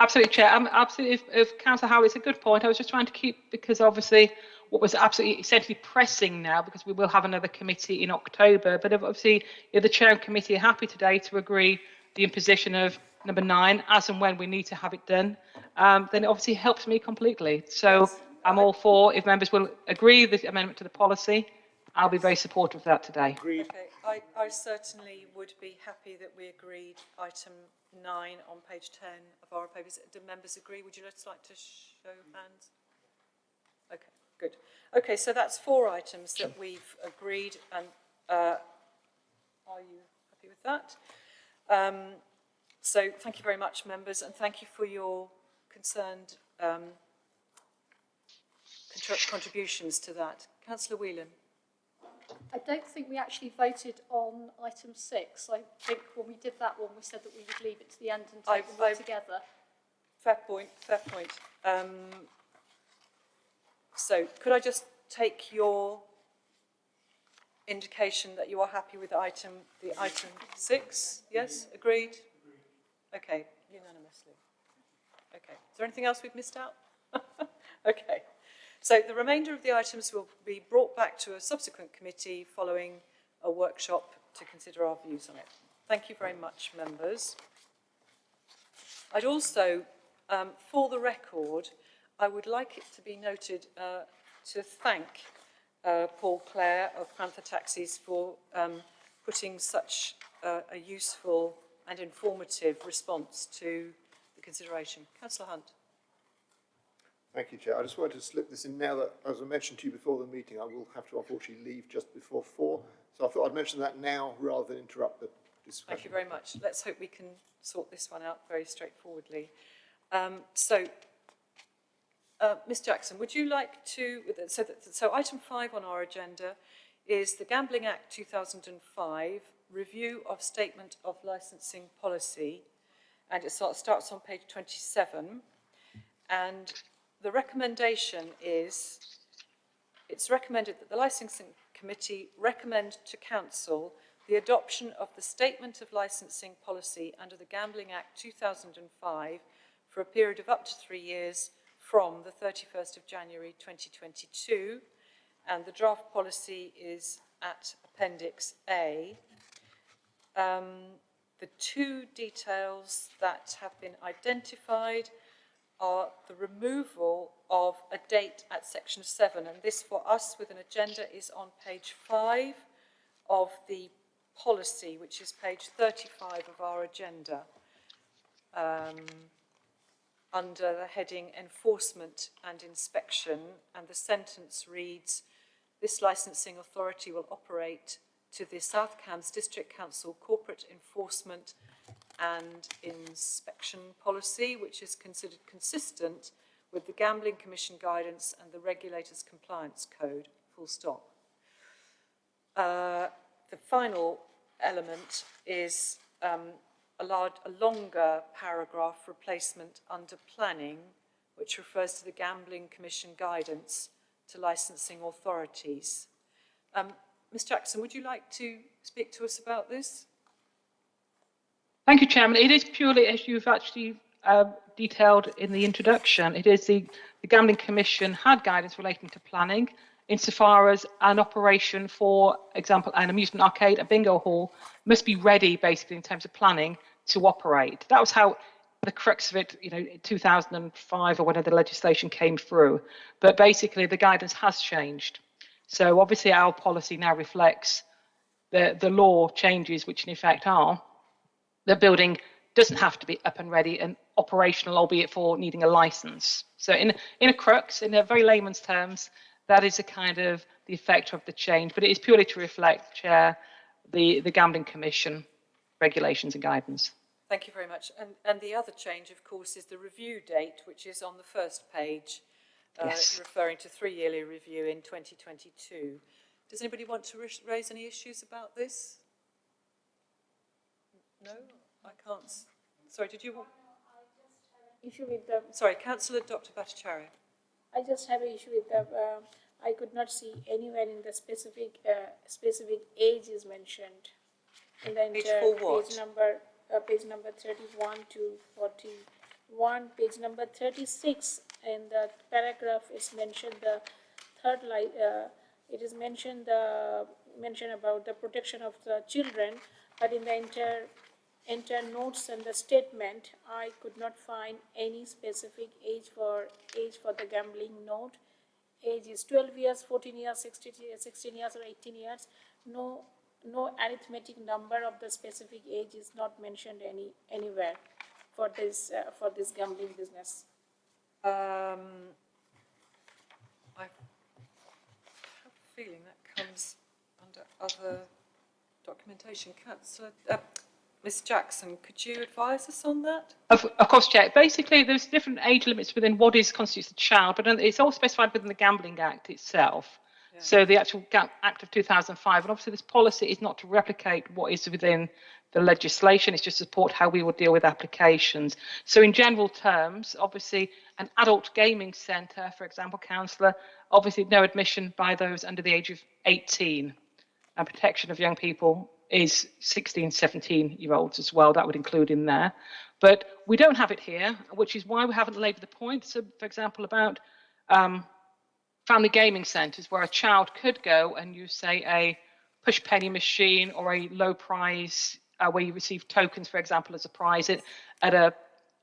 Absolutely, Chair. Um, absolutely, if, if Councillor Howe, it's a good point. I was just trying to keep, because obviously what was absolutely essentially pressing now, because we will have another committee in October, but obviously if the Chair and Committee are happy today to agree the imposition of number nine, as and when we need to have it done, um, then it obviously helps me completely. So Yes. I'm all for, if members will agree the amendment to the policy, I'll be very supportive of that today. Agreed. Okay, I, I certainly would be happy that we agreed item nine on page 10 of our papers. Do members agree? Would you just like to show hands? Okay, good. Okay, so that's four items that we've agreed and uh, are you happy with that? Um, so thank you very much, members, and thank you for your concerned um, contributions to that. Councillor Whelan. I don't think we actually voted on item six. I think when we did that one, we said that we would leave it to the end and take I- them all I- together. Fair point, fair point. Um, so could I just take your indication that you are happy with item, the item six? Yes, agreed? Okay, unanimously. Okay, is there anything else we've missed out? okay, so the remainder of the items will be brought back to a subsequent committee following a workshop to consider our views on it. Thank you very much, members. I'd also, um, for the record, I would like it to be noted uh, to thank uh, Paul Clare of Panther Taxis for um, putting such uh, a useful and informative response to the consideration. Councillor Hunt. Thank you, Chair. I just wanted to slip this in now that, as I mentioned to you before the meeting, I will have to unfortunately leave just before four. So I thought I'd mention that now rather than interrupt the discussion. Thank you very much. Let's hope we can sort this one out very straightforwardly. Um, so, uh, Ms Jackson, would you like to, so, that, so item five on our agenda is the Gambling Act 2005, review of statement of licensing policy, and it starts on page 27. And the recommendation is, it's recommended that the licensing committee recommend to council the adoption of the statement of licensing policy under the Gambling Act 2005 for a period of up to three years from the 31st of January 2022 and the draft policy is at Appendix A. Um, the two details that have been identified are the removal of a date at section 7 and this for us with an agenda is on page 5 of the policy which is page 35 of our agenda um, under the heading enforcement and inspection. And the sentence reads this licensing authority will operate to the South Cambs District Council corporate enforcement and inspection policy, which is considered consistent with the Gambling Commission guidance and the Regulators Compliance Code, full stop. Uh, the final element is um, a, large, a longer paragraph replacement under planning, which refers to the Gambling Commission guidance to licensing authorities. Um, Ms Jackson, would you like to speak to us about this? Thank you, Chairman. It is purely, as you've actually uh, detailed in the introduction, it is the, the Gambling Commission had guidance relating to planning insofar as an operation, for example, an amusement arcade, a bingo hall, must be ready basically in terms of planning to operate. That was how the crux of it, you know, 2005 or whenever the legislation came through. But basically, the guidance has changed. So obviously, our policy now reflects the, the law changes, which in effect are the building doesn't have to be up and ready and operational, albeit for needing a license. So in, in a crux, in a very layman's terms, that is a kind of the effect of the change, but it is purely to reflect, Chair, the, the Gambling Commission regulations and guidance. Thank you very much. And, and the other change, of course, is the review date, which is on the first page, uh, Yes. referring to three-yearly review in 2022. Does anybody want to raise any issues about this? No, I can't. Sorry, did you want? Issue with the, Sorry, Councillor Dr. Bhattacharya. I just have an issue with the, uh, I could not see anywhere in the specific, uh, specific age is mentioned. In the Age entire what? page number, uh, page number thirty-one to forty-one, page number thirty-six, in the paragraph is mentioned the third line, uh, it is mentioned the, mentioned about the protection of the children, but in the entire, entire notes and the statement, I could not find any specific age for, age for the gambling note. Age is twelve years, fourteen years, 16 years, sixteen years or eighteen years. No, no arithmetic number of the specific age is not mentioned any, anywhere for this, uh, for this gambling business. Um, I have a feeling that comes under other documentation. Councillor, uh, Ms Jackson, could you advise us on that? Of, of course, Chair. Basically, there's different age limits within what is constitutes a child, but it's all specified within the Gambling Act itself. So the actual Act of 2005, and obviously this policy is not to replicate what is within the legislation, it's just to support how we will deal with applications. So in general terms, obviously an adult gaming centre, for example, councillor, obviously no admission by those under the age of 18 and protection of young people is 16, 17 year olds as well. That would include in there. But we don't have it here, which is why we haven't labelled the point. So, for example, about um, family gaming centres where a child could go and use, say, a push penny machine or a low prize uh, where you receive tokens, for example, as a prize at, at a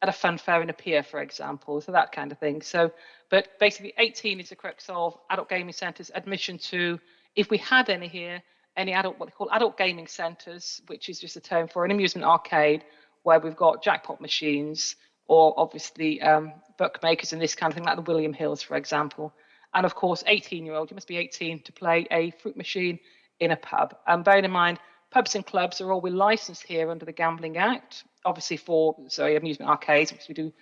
at a fun fair in a pier, for example, so that kind of thing. So, but basically, 18 is the crux of adult gaming centres admission to, if we had any here, any adult what they call adult gaming centres, which is just a term for an amusement arcade where we've got jackpot machines or obviously um, bookmakers and this kind of thing, like the William Hills, for example. And of course, 18 year old, you must be 18 to play a fruit machine in a pub. And bearing in mind, pubs and clubs are all we're licensed here under the Gambling Act, obviously for sorry amusement arcades, because we do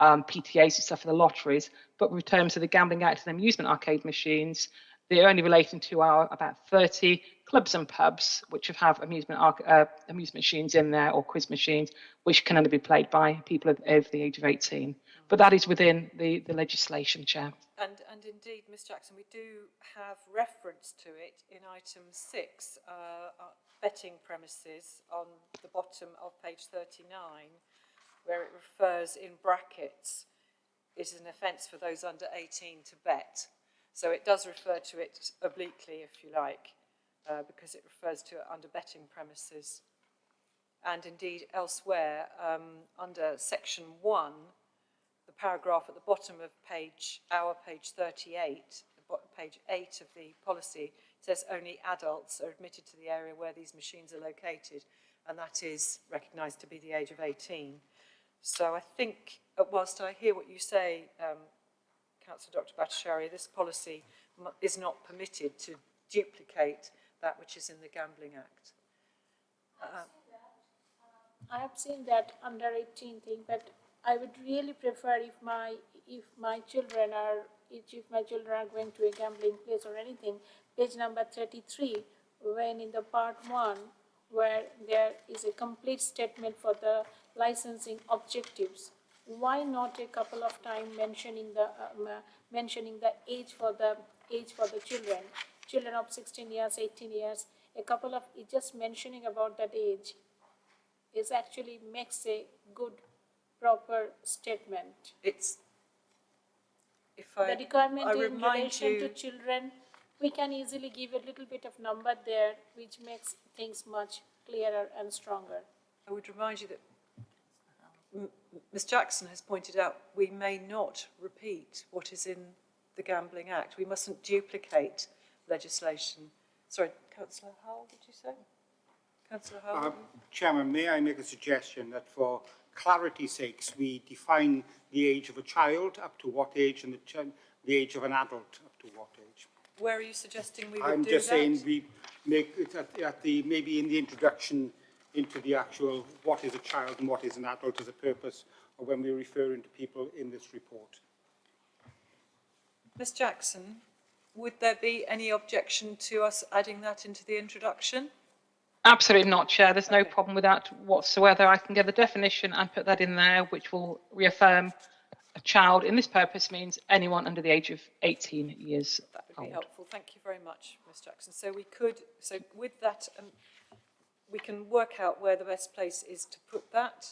um, PTAs and stuff for the lotteries. But in terms of the Gambling Act and amusement arcade machines, they're only relating to our about 30 clubs and pubs which have, amusement uh, amusement machines in there or quiz machines, which can only be played by people over the age of 18. But that is within the, the legislation, Chair. And, and indeed, Ms Jackson, we do have reference to it in item six, uh, uh, betting premises on the bottom of page 39, where it refers in brackets, it is an offence for those under 18 to bet. So it does refer to it obliquely, if you like, uh, because it refers to under betting premises. And indeed, elsewhere, um, under section one, the paragraph at the bottom of page, our page 38, page 8 of the policy, says only adults are admitted to the area where these machines are located, and that is recognised to be the age of 18. So I think, uh, whilst I hear what you say, um, Councillor Dr Bhattacharya, this policy is not permitted to duplicate that which is in the Gambling Act. Uh, I have seen that under eighteen thing, but I would really prefer if my, if my children are, if my children are going to a gambling place or anything, page number thirty-three, when in the part one, where there is a complete statement for the licensing objectives, why not a couple of time mentioning the, um, uh, mentioning the age for the, age for the children, children of 16 years, 18 years, a couple of, just mentioning about that age is actually makes a good, proper statement. It's, if I, The requirement I in relation to children, we can easily give a little bit of number there, which makes things much clearer and stronger. I would remind you that M- Ms Jackson has pointed out we may not repeat what is in the Gambling Act. We mustn't duplicate legislation. Sorry, councillor Howell, did you say? Councillor Howell? Uh, Chairman, may I make a suggestion that for clarity's sakes, we define the age of a child up to what age and the, the age of an adult up to what age? Where are you suggesting we would I'm do just that? saying we make it at, at the, maybe in the introduction into the actual what is a child and what is an adult as a purpose or when we're referring to people in this report. Ms Jackson, would there be any objection to us adding that into the introduction? Absolutely not, Chair. There's no problem with that whatsoever. I can get the definition and put that in there, which will reaffirm a child in this purpose means anyone under the age of 18 years That would be old. helpful. Thank you very much, Ms Jackson. So we could, so with that, um, we can work out where the best place is to put that.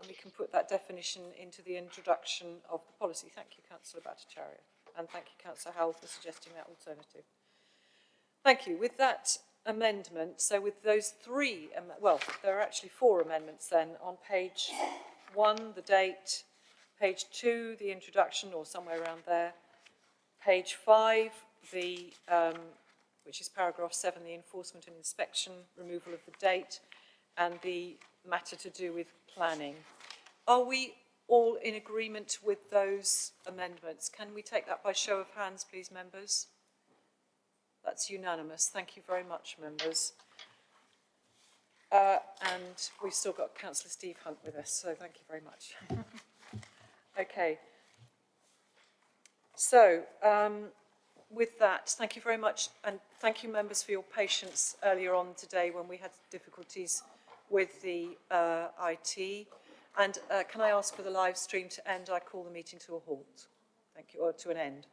And we can put that definition into the introduction of the policy. Thank you, councillor Bhattacharya. And thank you, councillor Howell, for suggesting that alternative. Thank you. With that amendment, so with those three, well, there are actually four amendments then. On page one, the date, page two, the introduction, or somewhere around there. Page five, the, um, which is paragraph seven, the enforcement and inspection, removal of the date, and the matter to do with planning. Are we all in agreement with those amendments? Can we take that by show of hands, please, members? That's unanimous. Thank you very much, members. Uh, and we've still got councillor Steve Hunt with us, so thank you very much. okay. So, um, with that, thank you very much, and thank you, members, for your patience earlier on today when we had difficulties with the uh, IT. And uh, can I ask for the live stream to end? I call the meeting to a halt. Thank you, or to an end.